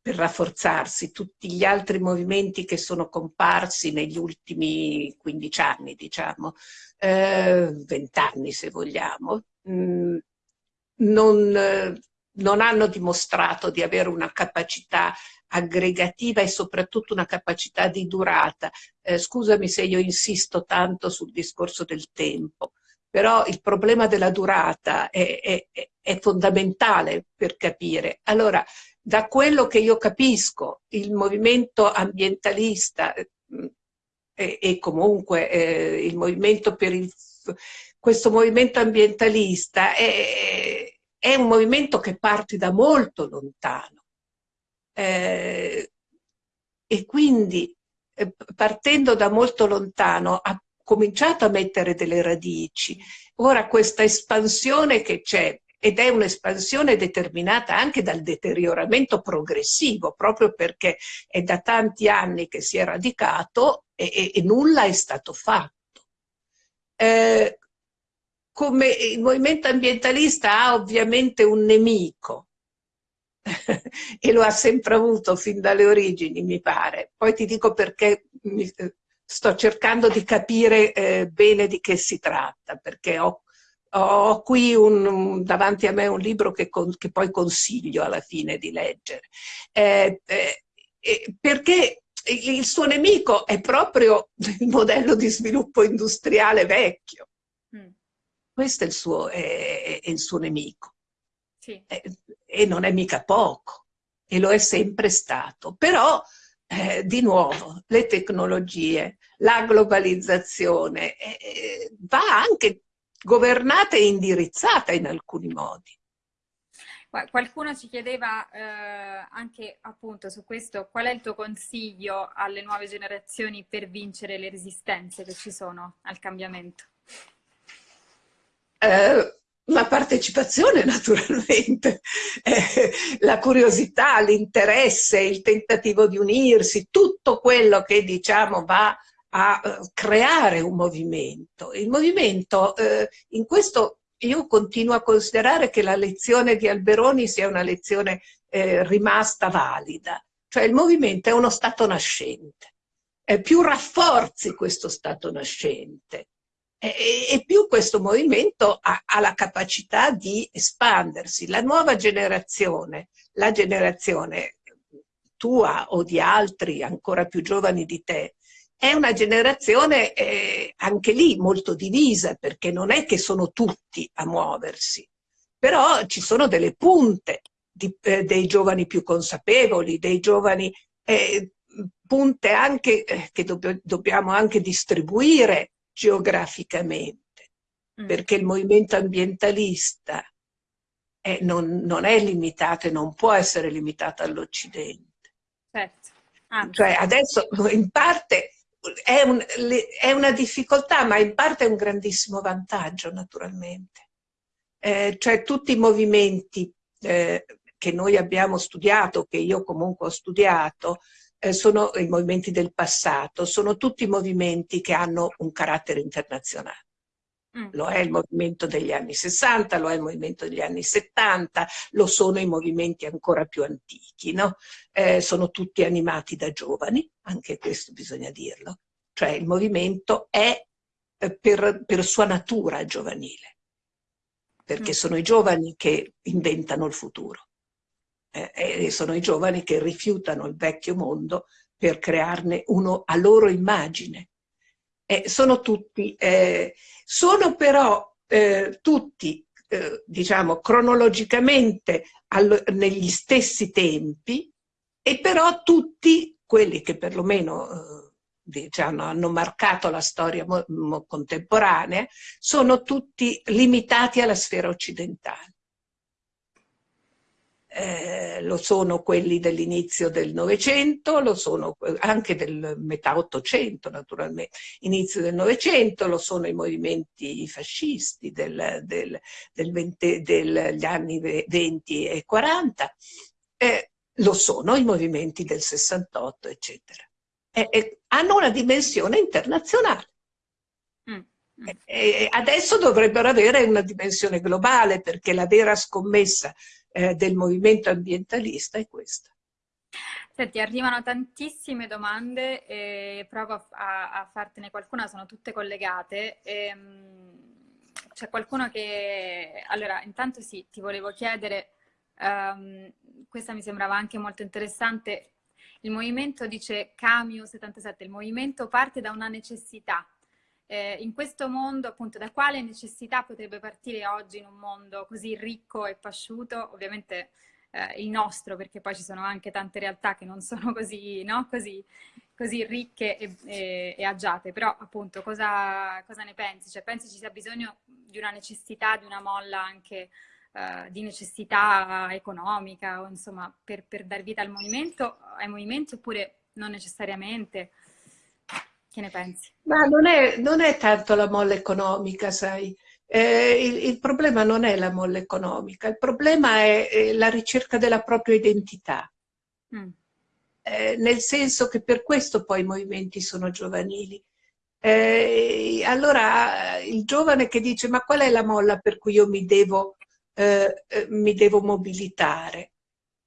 Speaker 4: per rafforzarsi tutti gli altri movimenti che sono comparsi negli ultimi 15 anni, diciamo, eh, 20 anni se vogliamo, mh, mm, non, eh, non hanno dimostrato di avere una capacità aggregativa e soprattutto una capacità di durata. Eh, scusami se io insisto tanto sul discorso del tempo, però il problema della durata è, è, è fondamentale per capire. Allora, da quello che io capisco, il movimento ambientalista mm, e, e comunque eh, il movimento per il, questo movimento ambientalista è, è, un movimento che parte da molto lontano eh, e quindi eh, partendo da molto lontano ha cominciato a mettere delle radici. Ora questa espansione che c'è ed è un'espansione determinata anche dal deterioramento progressivo, proprio perché è da tanti anni che si è radicato e, e, e nulla è stato fatto. Eh, come il movimento ambientalista ha ovviamente un nemico, e lo ha sempre avuto fin dalle origini, mi pare. Poi ti dico perché mi, eh, sto cercando di capire eh, bene di che si tratta, perché ho ho qui un, davanti a me un libro che, con, che, poi consiglio alla fine di leggere, eh, eh, perché il suo nemico è proprio il modello di sviluppo industriale vecchio. Mm. Questo è il suo, è, è il suo nemico. Sì. E, e, non è mica poco, e lo è sempre stato. Però, eh, di nuovo, le tecnologie, la globalizzazione, eh, va anche governata e indirizzata in alcuni modi.
Speaker 1: Qualcuno ci chiedeva eh, anche appunto su questo, qual è il tuo consiglio alle nuove generazioni per vincere le resistenze che ci sono al cambiamento?
Speaker 4: Eh, la partecipazione naturalmente, eh, la curiosità, l'interesse, il tentativo di unirsi, tutto quello che diciamo va a uh, creare un movimento. Il movimento, eh, in questo io continuo a considerare che la lezione di Alberoni sia una lezione eh, rimasta valida, cioè il movimento è uno stato nascente, eh, più rafforzi questo stato nascente e, e più questo movimento ha, ha la capacità di espandersi. La nuova generazione, la generazione tua o di altri ancora più giovani di te, è una generazione eh, anche lì molto divisa, perché non è che sono tutti a muoversi, però ci sono delle punte di, eh, dei giovani più consapevoli, dei giovani eh, punte anche eh, che dobb dobbiamo anche distribuire geograficamente, mm. perché il movimento ambientalista non, non, è limitato e non può essere limitato all'Occidente. Certo. Cioè adesso in parte è, un, è, una difficoltà, ma in parte è un grandissimo vantaggio, naturalmente. Eh, cioè tutti i movimenti eh, che noi abbiamo studiato, che io comunque ho studiato, eh, sono i movimenti del passato, sono tutti movimenti che hanno un carattere internazionale. Mm. Lo è il movimento degli anni 60, lo è il movimento degli anni 70, lo sono i movimenti ancora più antichi, no? eh, sono tutti animati da giovani, anche questo bisogna dirlo. Cioè il movimento è eh, per, per, sua natura giovanile, perché mm. sono i giovani che inventano il futuro eh, e sono i giovani che rifiutano il vecchio mondo per crearne uno a loro immagine eh, sono tutti, eh, sono però eh, tutti eh, diciamo, cronologicamente allo, negli stessi tempi, e però tutti quelli che perlomeno diciamo, hanno marcato la storia contemporanea sono tutti limitati alla sfera occidentale. Eh, lo sono quelli dell'inizio del Novecento, lo sono anche del metà Ottocento naturalmente, inizio del Novecento, lo sono i movimenti fascisti del, del, del 20, degli anni 20 e 40, eh, lo sono i movimenti del 68, eccetera. Eh, eh, hanno una dimensione internazionale. Mm. E adesso dovrebbero avere una dimensione globale perché la vera scommessa eh, del movimento ambientalista è questa.
Speaker 1: Senti, arrivano tantissime domande e provo a, a fartene qualcuna, sono tutte collegate. Ehm, c'è qualcuno che... Allora, intanto sì, ti volevo chiedere, um, questa mi sembrava anche molto interessante, il movimento dice Camio 77, il movimento parte da una necessità, eh, in questo mondo, appunto, da quale necessità potrebbe partire oggi in un mondo così ricco e pasciuto? Ovviamente eh, il nostro, perché poi ci sono anche tante realtà che non sono così, no? così, così ricche e, e, e, agiate, però appunto cosa, cosa, ne pensi? Cioè pensi ci sia bisogno di una necessità, di una molla anche uh, di necessità economica o insomma per, per dar vita al movimento, ai movimenti oppure non necessariamente? Che ne pensi?
Speaker 4: Ma non è, non è tanto la molla economica, sai. Eh, il, il, problema non è la molla economica, il problema è, è la ricerca della propria identità. Mm. Eh, nel senso che per questo poi i movimenti sono giovanili. Eh, allora il giovane che dice ma qual è la molla per cui io mi devo, eh, eh, mi devo mobilitare?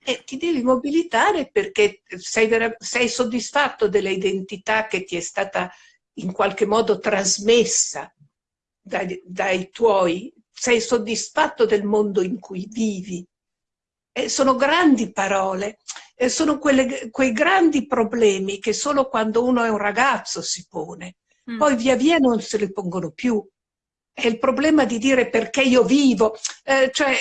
Speaker 4: E ti devi mobilitare perché sei, sei soddisfatto dell'identità che ti è stata in qualche modo trasmessa dai, dai tuoi, sei soddisfatto del mondo in cui vivi. Eh, sono grandi parole, eh, sono quelle, quei grandi problemi che solo quando uno è un ragazzo si pone, mm. poi via via non se li pongono più. È il problema di dire perché io vivo, eh, cioè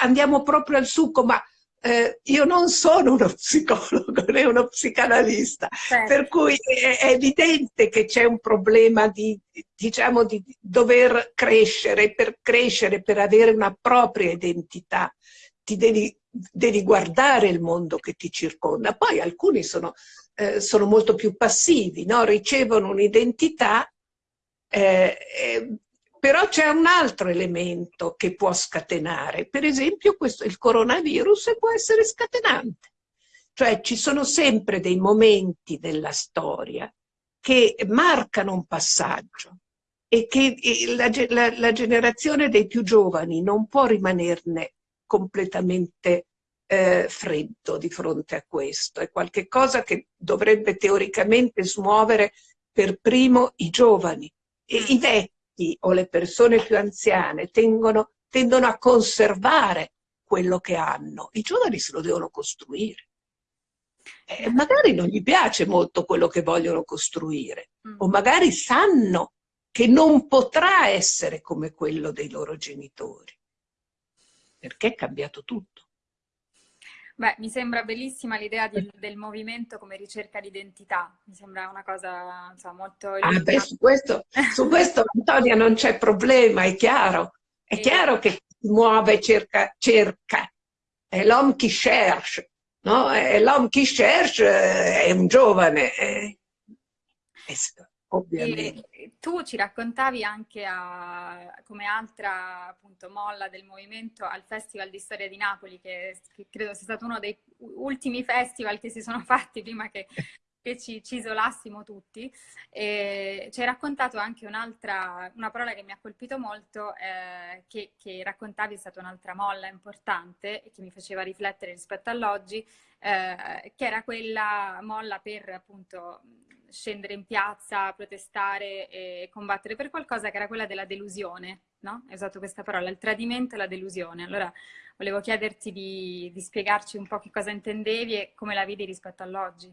Speaker 4: andiamo proprio al succo, ma eh, io non sono uno psicologo né uno psicanalista, certo. per cui è, è evidente che c'è un problema di, diciamo, di dover crescere, per crescere, per avere una propria identità, ti devi, devi guardare il mondo che ti circonda. Poi alcuni sono, eh, sono molto più passivi, no? ricevono un'identità eh, però c'è un altro elemento che può scatenare, per esempio questo, il coronavirus può essere scatenante. Cioè ci sono sempre dei momenti della storia che marcano un passaggio e che la, la, la generazione dei più giovani non può rimanerne completamente eh, freddo di fronte a questo. È qualcosa che dovrebbe teoricamente smuovere per primo i giovani e i vecchi vecchi o le persone più anziane tengono, tendono a conservare quello che hanno. I giovani se lo devono costruire. E magari non gli piace molto quello che vogliono costruire, mm. o magari sanno che non potrà essere come quello dei loro genitori, perché è cambiato tutto.
Speaker 1: Beh, mi sembra bellissima l'idea del movimento come ricerca di identità, mi sembra una cosa insomma, molto...
Speaker 4: Ah, beh, su questo, su questo Antonia non c'è problema, è chiaro, è e... chiaro che si muove cerca, cerca, è l'homme qui cherche, no? l'homme qui cherche è un giovane, è, è, ovviamente.
Speaker 1: E tu ci raccontavi anche a, come altra appunto, molla del movimento al Festival di Storia di Napoli, che, che, credo sia stato uno dei ultimi festival che si sono fatti prima che, che ci, ci, isolassimo tutti. E ci hai raccontato anche un'altra, una parola che mi ha colpito molto, eh, che, che raccontavi è stata un'altra molla importante e che mi faceva riflettere rispetto all'oggi, eh, che era quella molla per appunto scendere in piazza, protestare e combattere per qualcosa che era quella della delusione, no? Hai usato questa parola, il tradimento e la delusione. Allora volevo chiederti di, di spiegarci un po' che cosa intendevi e come la vedi rispetto all'oggi.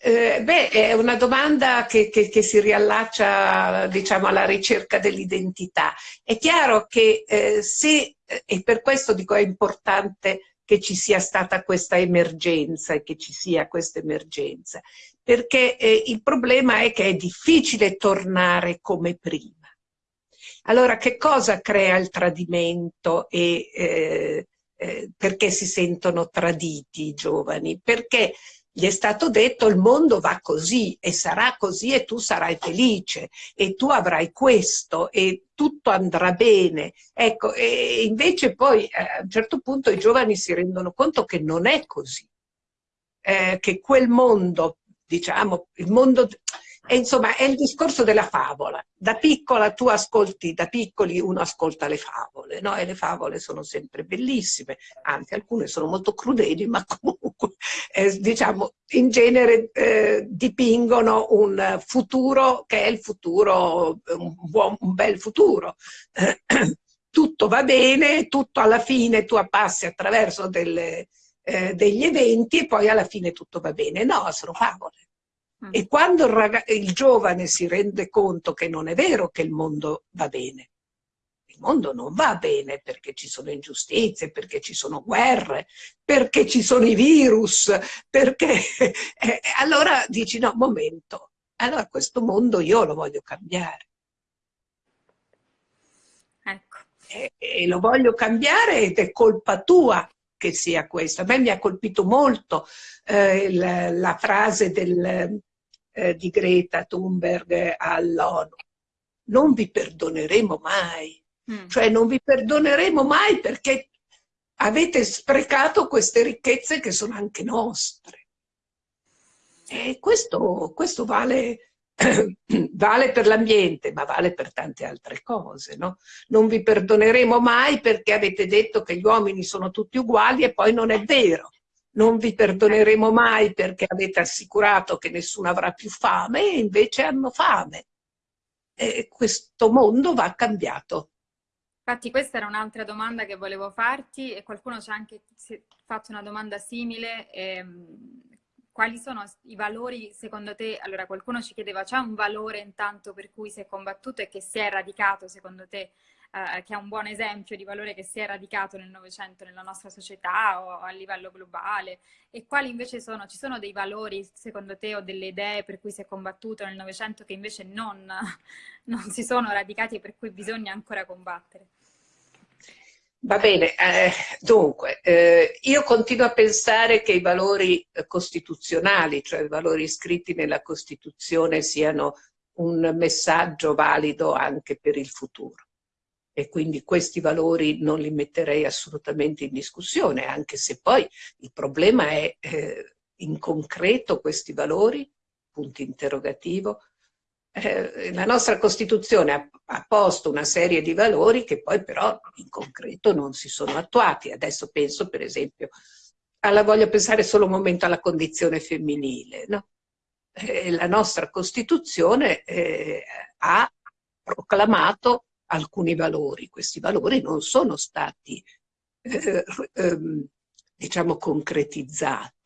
Speaker 4: Eh, beh, è una domanda che, che, che, si riallaccia diciamo, alla ricerca dell'identità. È chiaro che eh, se, eh, e per questo dico è importante che ci sia stata questa emergenza e che ci sia questa emergenza, perché eh, il problema è che è difficile tornare come prima. Allora, che cosa crea il tradimento e eh, eh, perché si sentono traditi i giovani? Perché gli è stato detto il mondo va così e sarà così e tu sarai felice e tu avrai questo e tutto andrà bene. Ecco, e invece poi eh, a un certo punto i giovani si rendono conto che non è così, eh, che quel mondo, diciamo, il mondo e insomma è il discorso della favola. Da piccola tu ascolti, da piccoli uno ascolta le favole, no? E le favole sono sempre bellissime, anzi alcune sono molto crudeli, ma comunque eh, diciamo in genere eh, dipingono un futuro che è il futuro, un, buon, un bel futuro. tutto va bene, tutto alla fine tu passi attraverso delle, eh, degli eventi e poi alla fine tutto va bene. No, sono favole Mm. E quando il, il giovane si rende conto che non è vero che il mondo va bene, il mondo non va bene perché ci sono ingiustizie, perché ci sono guerre, perché ci sono i virus, perché... Eh, allora dici no, momento, allora questo mondo io lo voglio cambiare.
Speaker 1: Ecco.
Speaker 4: E, e lo voglio cambiare ed è colpa tua che sia questo. A me mi ha colpito molto eh, la, la, frase del, eh, di Greta Thunberg all'ONU. Non vi perdoneremo mai, mm. cioè non vi perdoneremo mai perché avete sprecato queste ricchezze che sono anche nostre. E questo, questo vale, vale per l'ambiente, ma vale per tante altre cose. No? Non vi perdoneremo mai perché avete detto che gli uomini sono tutti uguali e poi non è vero non vi perdoneremo mai perché avete assicurato che nessuno avrà più fame e invece hanno fame. E questo mondo va cambiato.
Speaker 1: Infatti questa era un'altra domanda che volevo farti e qualcuno ci ha anche fatto una domanda simile. Ehm, quali sono i valori secondo te? Allora qualcuno ci chiedeva, c'è un valore intanto per cui si è combattuto e che si è radicato secondo te eh, che è un buon esempio di valore che si è radicato nel Novecento nella nostra società o a livello globale e quali invece sono, ci sono dei valori secondo te o delle idee per cui si è combattuto nel Novecento che invece non, non si sono radicati e per cui bisogna ancora combattere?
Speaker 4: Va bene, eh, dunque, eh, io continuo a pensare che i valori eh, costituzionali, cioè i valori iscritti nella Costituzione, siano un messaggio valido anche per il futuro. E quindi questi valori non li metterei assolutamente in discussione, anche se poi il problema è eh, in concreto questi valori, punto interrogativo, eh, la nostra Costituzione ha, ha, posto una serie di valori che poi però in concreto non si sono attuati. Adesso penso per esempio, alla, voglio pensare solo un momento alla condizione femminile. No? Eh, la nostra Costituzione eh, ha proclamato alcuni valori. Questi valori non sono stati, eh, ehm, diciamo, concretizzati.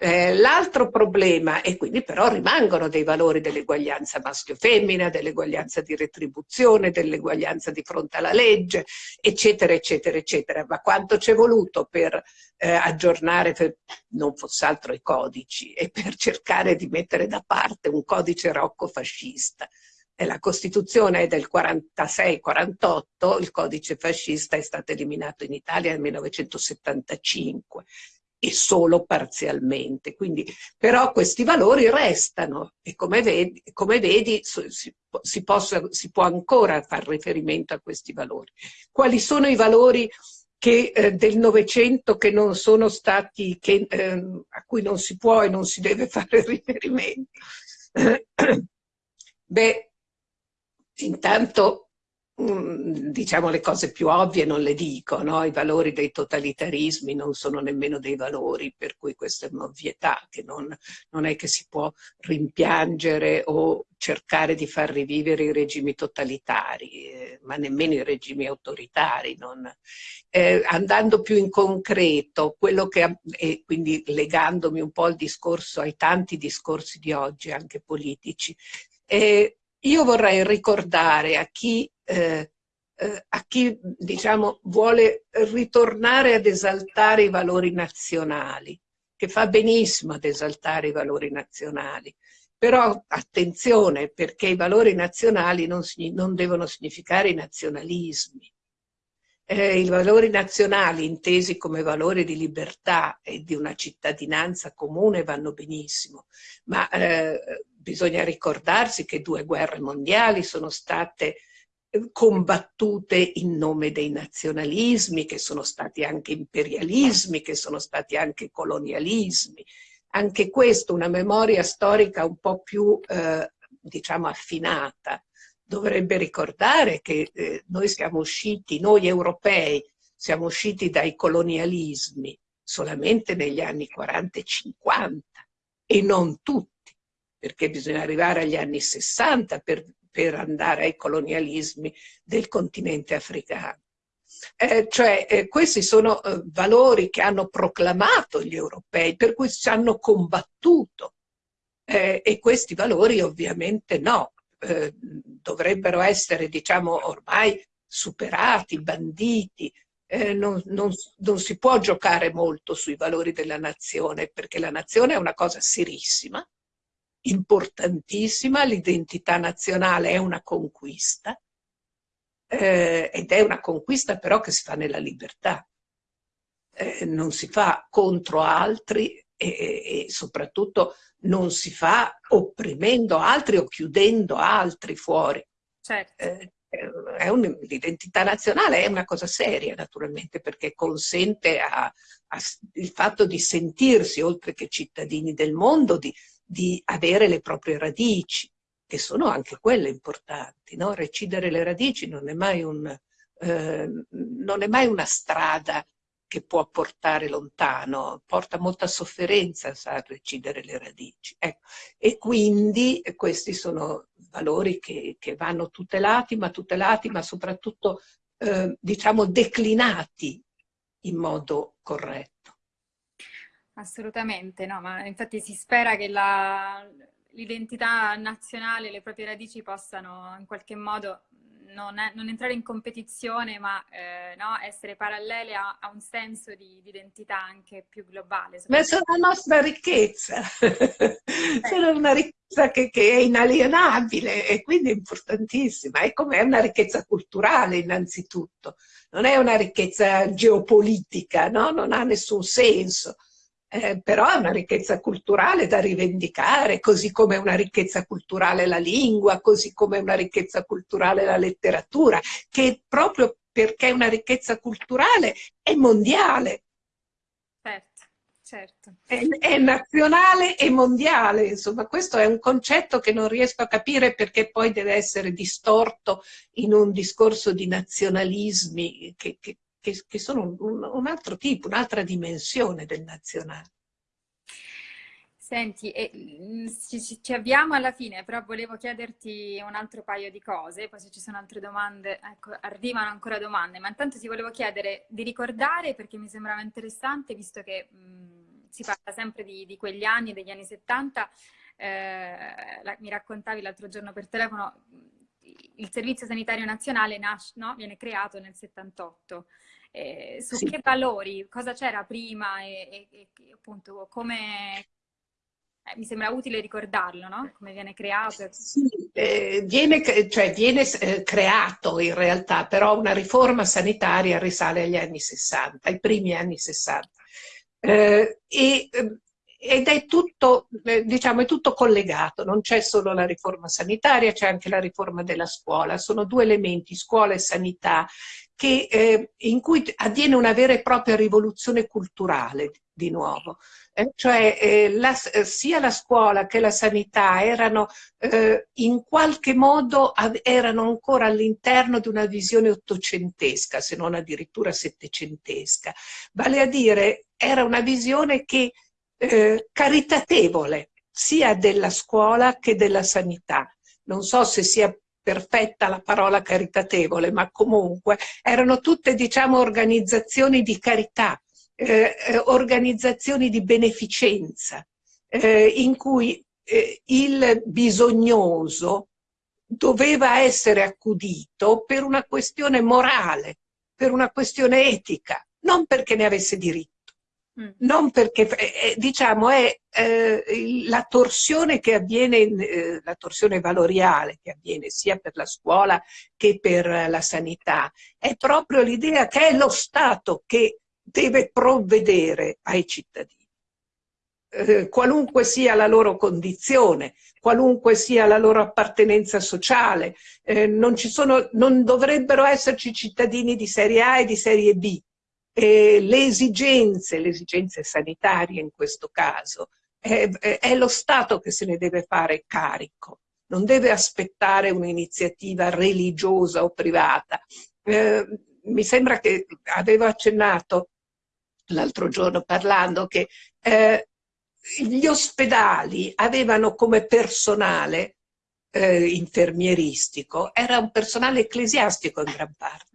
Speaker 4: Eh, L'altro problema, e quindi però rimangono dei valori dell'eguaglianza maschio-femmina, dell'eguaglianza di retribuzione, dell'eguaglianza di fronte alla legge, eccetera, eccetera, eccetera. Ma quanto c'è voluto per eh, aggiornare, per, non fosse altro i codici, e per cercare di mettere da parte un codice rocco fascista la Costituzione è del 46-48, il codice fascista è stato eliminato in Italia nel 1975 e solo parzialmente. Quindi, però questi valori restano e come vedi, come vedi si, si, possa, si, può ancora fare riferimento a questi valori. Quali sono i valori che, eh, del Novecento che non sono stati, che, eh, a cui non si può e non si deve fare riferimento? Beh, Intanto Mm, diciamo le cose più ovvie non le dico, no? i valori dei totalitarismi non sono nemmeno dei valori, per cui questa è un'ovvietà che non, non, è che si può rimpiangere o cercare di far rivivere i regimi totalitari, eh, ma nemmeno i regimi autoritari. Eh, andando più in concreto, che, e quindi legandomi un po' al discorso, ai tanti discorsi di oggi, anche politici, eh, io vorrei ricordare a chi, eh, eh, a chi diciamo, vuole ritornare ad esaltare i valori nazionali, che fa benissimo ad esaltare i valori nazionali, però attenzione perché i valori nazionali non, non devono significare i nazionalismi. Eh, I valori nazionali intesi come valori di libertà e di una cittadinanza comune vanno benissimo, ma eh, bisogna ricordarsi che due guerre mondiali sono state combattute in nome dei nazionalismi, che sono stati anche imperialismi, che sono stati anche colonialismi. Anche questo, una memoria storica un po' più, eh, diciamo, affinata, dovrebbe ricordare che eh, noi siamo usciti, noi europei, siamo usciti dai colonialismi solamente negli anni 40 e 50 e non tutti perché bisogna arrivare agli anni 60 per, per andare ai colonialismi del continente africano. Eh, cioè eh, questi sono eh, valori che hanno proclamato gli europei, per cui ci hanno combattuto. Eh, e questi valori ovviamente no, eh, dovrebbero essere diciamo ormai superati, banditi, eh, non, non, non si può giocare molto sui valori della nazione perché la nazione è una cosa serissima importantissima, l'identità nazionale è una conquista, eh, ed è una conquista però che si fa nella libertà, eh, non si fa contro altri e, e, soprattutto non si fa opprimendo altri o chiudendo altri fuori.
Speaker 1: Certo.
Speaker 4: Eh, l'identità nazionale è una cosa seria naturalmente perché consente a, a, il fatto di sentirsi oltre che cittadini del mondo di, di avere le proprie radici, che sono anche quelle importanti. No? Recidere le radici non è, mai un, eh, non è mai una strada che può portare lontano, porta molta sofferenza sa recidere le radici. Ecco. E quindi questi sono valori che, che, vanno tutelati, ma tutelati, ma soprattutto eh, diciamo declinati in modo corretto.
Speaker 1: Assolutamente, no, ma infatti si spera che l'identità nazionale, le proprie radici possano in qualche modo non, è, non entrare in competizione, ma eh, no, essere parallele a, a, un senso di, di, identità anche più globale.
Speaker 4: Ma sono la nostra ricchezza, eh. sono una ricchezza che, che, è inalienabile e quindi importantissima, e come è una ricchezza culturale innanzitutto, non è una ricchezza geopolitica, no? non ha nessun senso eh, però è una ricchezza culturale da rivendicare, così come è una ricchezza culturale la lingua, così come è una ricchezza culturale la letteratura, che proprio perché è una ricchezza culturale è mondiale.
Speaker 1: Certo, certo.
Speaker 4: È, è nazionale e mondiale, insomma questo è un concetto che non riesco a capire perché poi deve essere distorto in un discorso di nazionalismi che, che che, che sono un, un, altro tipo, un'altra dimensione del nazionale.
Speaker 1: Senti, eh, ci, ci, avviamo alla fine, però volevo chiederti un altro paio di cose, poi se ci sono altre domande, ecco, arrivano ancora domande, ma intanto ti volevo chiedere di ricordare, perché mi sembrava interessante, visto che mh, si parla sempre di, di, quegli anni, degli anni 70, eh, la, mi raccontavi l'altro giorno per telefono, il Servizio Sanitario Nazionale nasce, no? viene creato nel 78 eh, su sì. che valori, cosa c'era prima e, e, e, appunto come... Eh, mi sembra utile ricordarlo, no? Come viene creato.
Speaker 4: Sì, eh, viene, cioè, viene eh, creato in realtà, però una riforma sanitaria risale agli anni 60, ai primi anni 60. Eh, e ehm, ed è tutto, eh, diciamo, è tutto collegato, non c'è solo la riforma sanitaria, c'è anche la riforma della scuola, sono due elementi, scuola e sanità, che, eh, in cui avviene una vera e propria rivoluzione culturale di nuovo. Eh, cioè eh, la, eh, sia la scuola che la sanità erano eh, in qualche modo erano ancora all'interno di una visione ottocentesca, se non addirittura settecentesca. Vale a dire, era una visione che eh, caritatevole sia della scuola che della sanità. Non so se sia perfetta la parola caritatevole, ma comunque erano tutte diciamo organizzazioni di carità, eh, eh, organizzazioni di beneficenza, eh, in cui eh, il bisognoso doveva essere accudito per una questione morale, per una questione etica, non perché ne avesse diritto. Mm. Non perché, eh, diciamo, è eh, la torsione che avviene, eh, la torsione valoriale che avviene sia per la scuola che per la sanità, è proprio l'idea che è lo Stato che deve provvedere ai cittadini. Eh, qualunque sia la loro condizione, qualunque sia la loro appartenenza sociale, eh, non, sono, non dovrebbero esserci cittadini di serie A e di serie B, eh, le esigenze, le esigenze sanitarie in questo caso, è, è, lo Stato che se ne deve fare carico, non deve aspettare un'iniziativa religiosa o privata. Eh, mi sembra che avevo accennato l'altro giorno parlando che eh, gli ospedali avevano come personale eh, infermieristico, era un personale ecclesiastico in gran parte.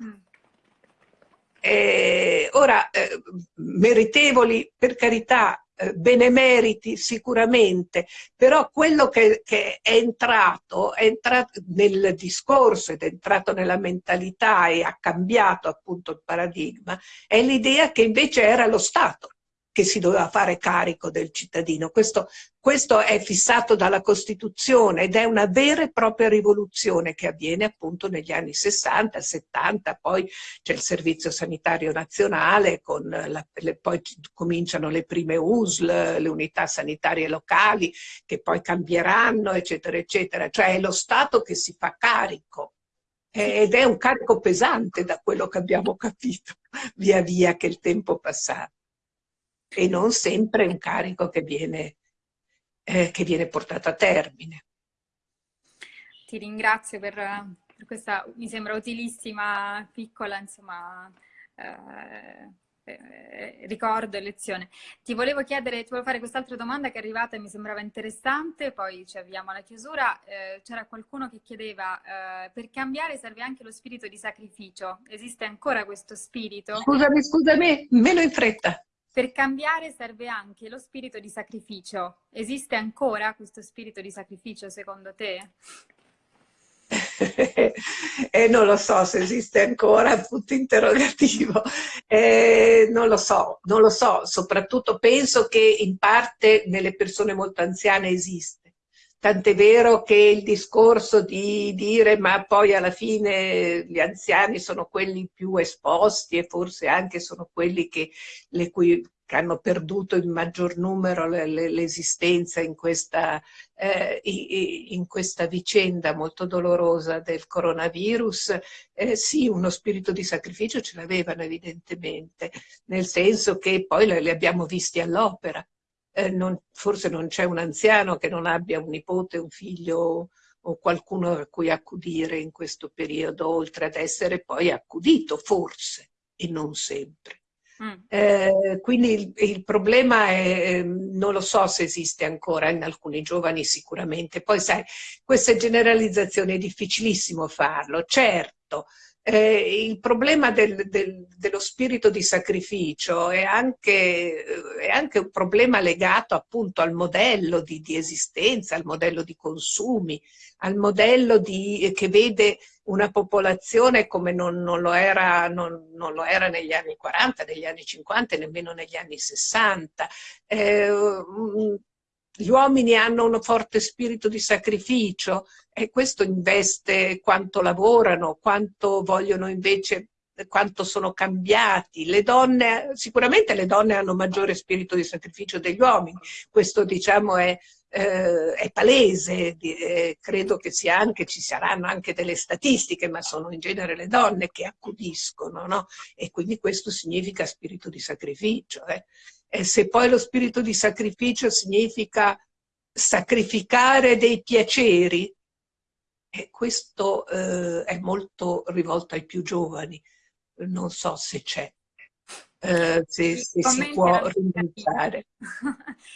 Speaker 4: Eh, ora, eh, meritevoli per carità, eh, benemeriti sicuramente, però quello che, che è, entrato, è entrato nel discorso ed è entrato nella mentalità e ha cambiato appunto il paradigma, è l'idea che invece era lo Stato che si doveva fare carico del cittadino. Questo, questo, è fissato dalla Costituzione ed è una vera e propria rivoluzione che avviene appunto negli anni 60, 70, poi c'è il Servizio Sanitario Nazionale, la, le, poi cominciano le prime USL, le unità sanitarie locali, che poi cambieranno, eccetera, eccetera. Cioè è lo Stato che si fa carico ed è un carico pesante da quello che abbiamo capito via via che il tempo passava e non sempre un carico che viene, eh, che viene portato a termine.
Speaker 1: Ti ringrazio per, per questa, mi sembra utilissima, piccola, insomma, eh, eh, ricordo e lezione. Ti volevo chiedere, ti volevo fare quest'altra domanda che è arrivata e mi sembrava interessante, poi ci avviamo alla chiusura. Eh, C'era qualcuno che chiedeva, eh, per cambiare serve anche lo spirito di sacrificio. Esiste ancora questo spirito?
Speaker 4: Scusami, scusami, meno in fretta.
Speaker 1: Per cambiare serve anche lo spirito di sacrificio. Esiste ancora questo spirito di sacrificio secondo te?
Speaker 4: eh, non lo so se esiste ancora, punto interrogativo. Eh, non lo so, non lo so, soprattutto penso che in parte nelle persone molto anziane esiste. Tant'è vero che il discorso di dire ma poi alla fine gli anziani sono quelli più esposti e forse anche sono quelli che, cui, che hanno perduto in maggior numero l'esistenza in eh, in questa vicenda molto dolorosa del coronavirus, eh, sì, uno spirito di sacrificio ce l'avevano evidentemente, nel senso che poi li abbiamo visti all'opera eh, non, forse non c'è un anziano che non abbia un nipote, un figlio o qualcuno a cui accudire in questo periodo, oltre ad essere poi accudito, forse, e non sempre. Mm. Eh, quindi il, il, problema è, ehm, non lo so se esiste ancora, in alcuni giovani sicuramente. Poi sai, queste generalizzazioni è difficilissimo farlo, certo, eh, il problema del, del, dello spirito di sacrificio è anche, è anche, un problema legato appunto al modello di, di esistenza, al modello di consumi, al modello di, che vede una popolazione come non, non, lo era, non, non, lo era, negli anni 40, negli anni 50 e nemmeno negli anni 60. Eh, gli uomini hanno un forte spirito di sacrificio e questo investe quanto lavorano, quanto vogliono invece quanto sono cambiati. Le donne, sicuramente le donne hanno maggiore spirito di sacrificio degli uomini, questo diciamo è, eh, è palese, eh, credo che anche, ci saranno anche delle statistiche, ma sono in genere le donne che accudiscono, no? E quindi questo significa spirito di sacrificio. Eh? E se poi lo spirito di sacrificio significa sacrificare dei piaceri, e questo eh, è molto rivolto ai più giovani, non so se c'è, eh, se, se si può rinunciare.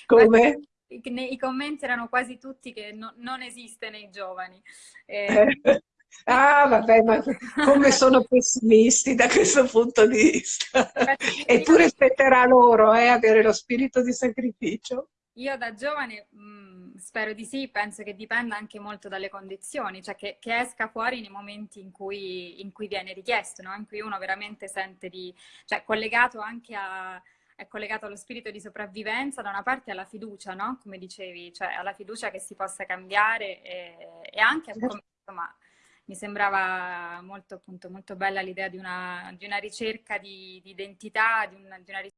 Speaker 4: Come?
Speaker 1: I commenti erano quasi tutti che no, non esiste nei giovani. Eh...
Speaker 4: Ah, vabbè, ma come sono pessimisti da questo punto di vista. Eppure spetterà loro eh, avere lo spirito di sacrificio.
Speaker 1: Io da giovane mh, mm, spero di sì, penso che dipenda anche molto dalle condizioni, cioè che, che esca fuori nei momenti in cui, in cui viene richiesto, no? in cui uno veramente sente di... cioè collegato anche a è collegato allo spirito di sopravvivenza, da una parte alla fiducia, no? Come dicevi, cioè alla fiducia che si possa cambiare e, e anche, come, insomma, mi sembrava molto, appunto, molto bella l'idea di una, di una ricerca di, di identità, di una, di una ricerca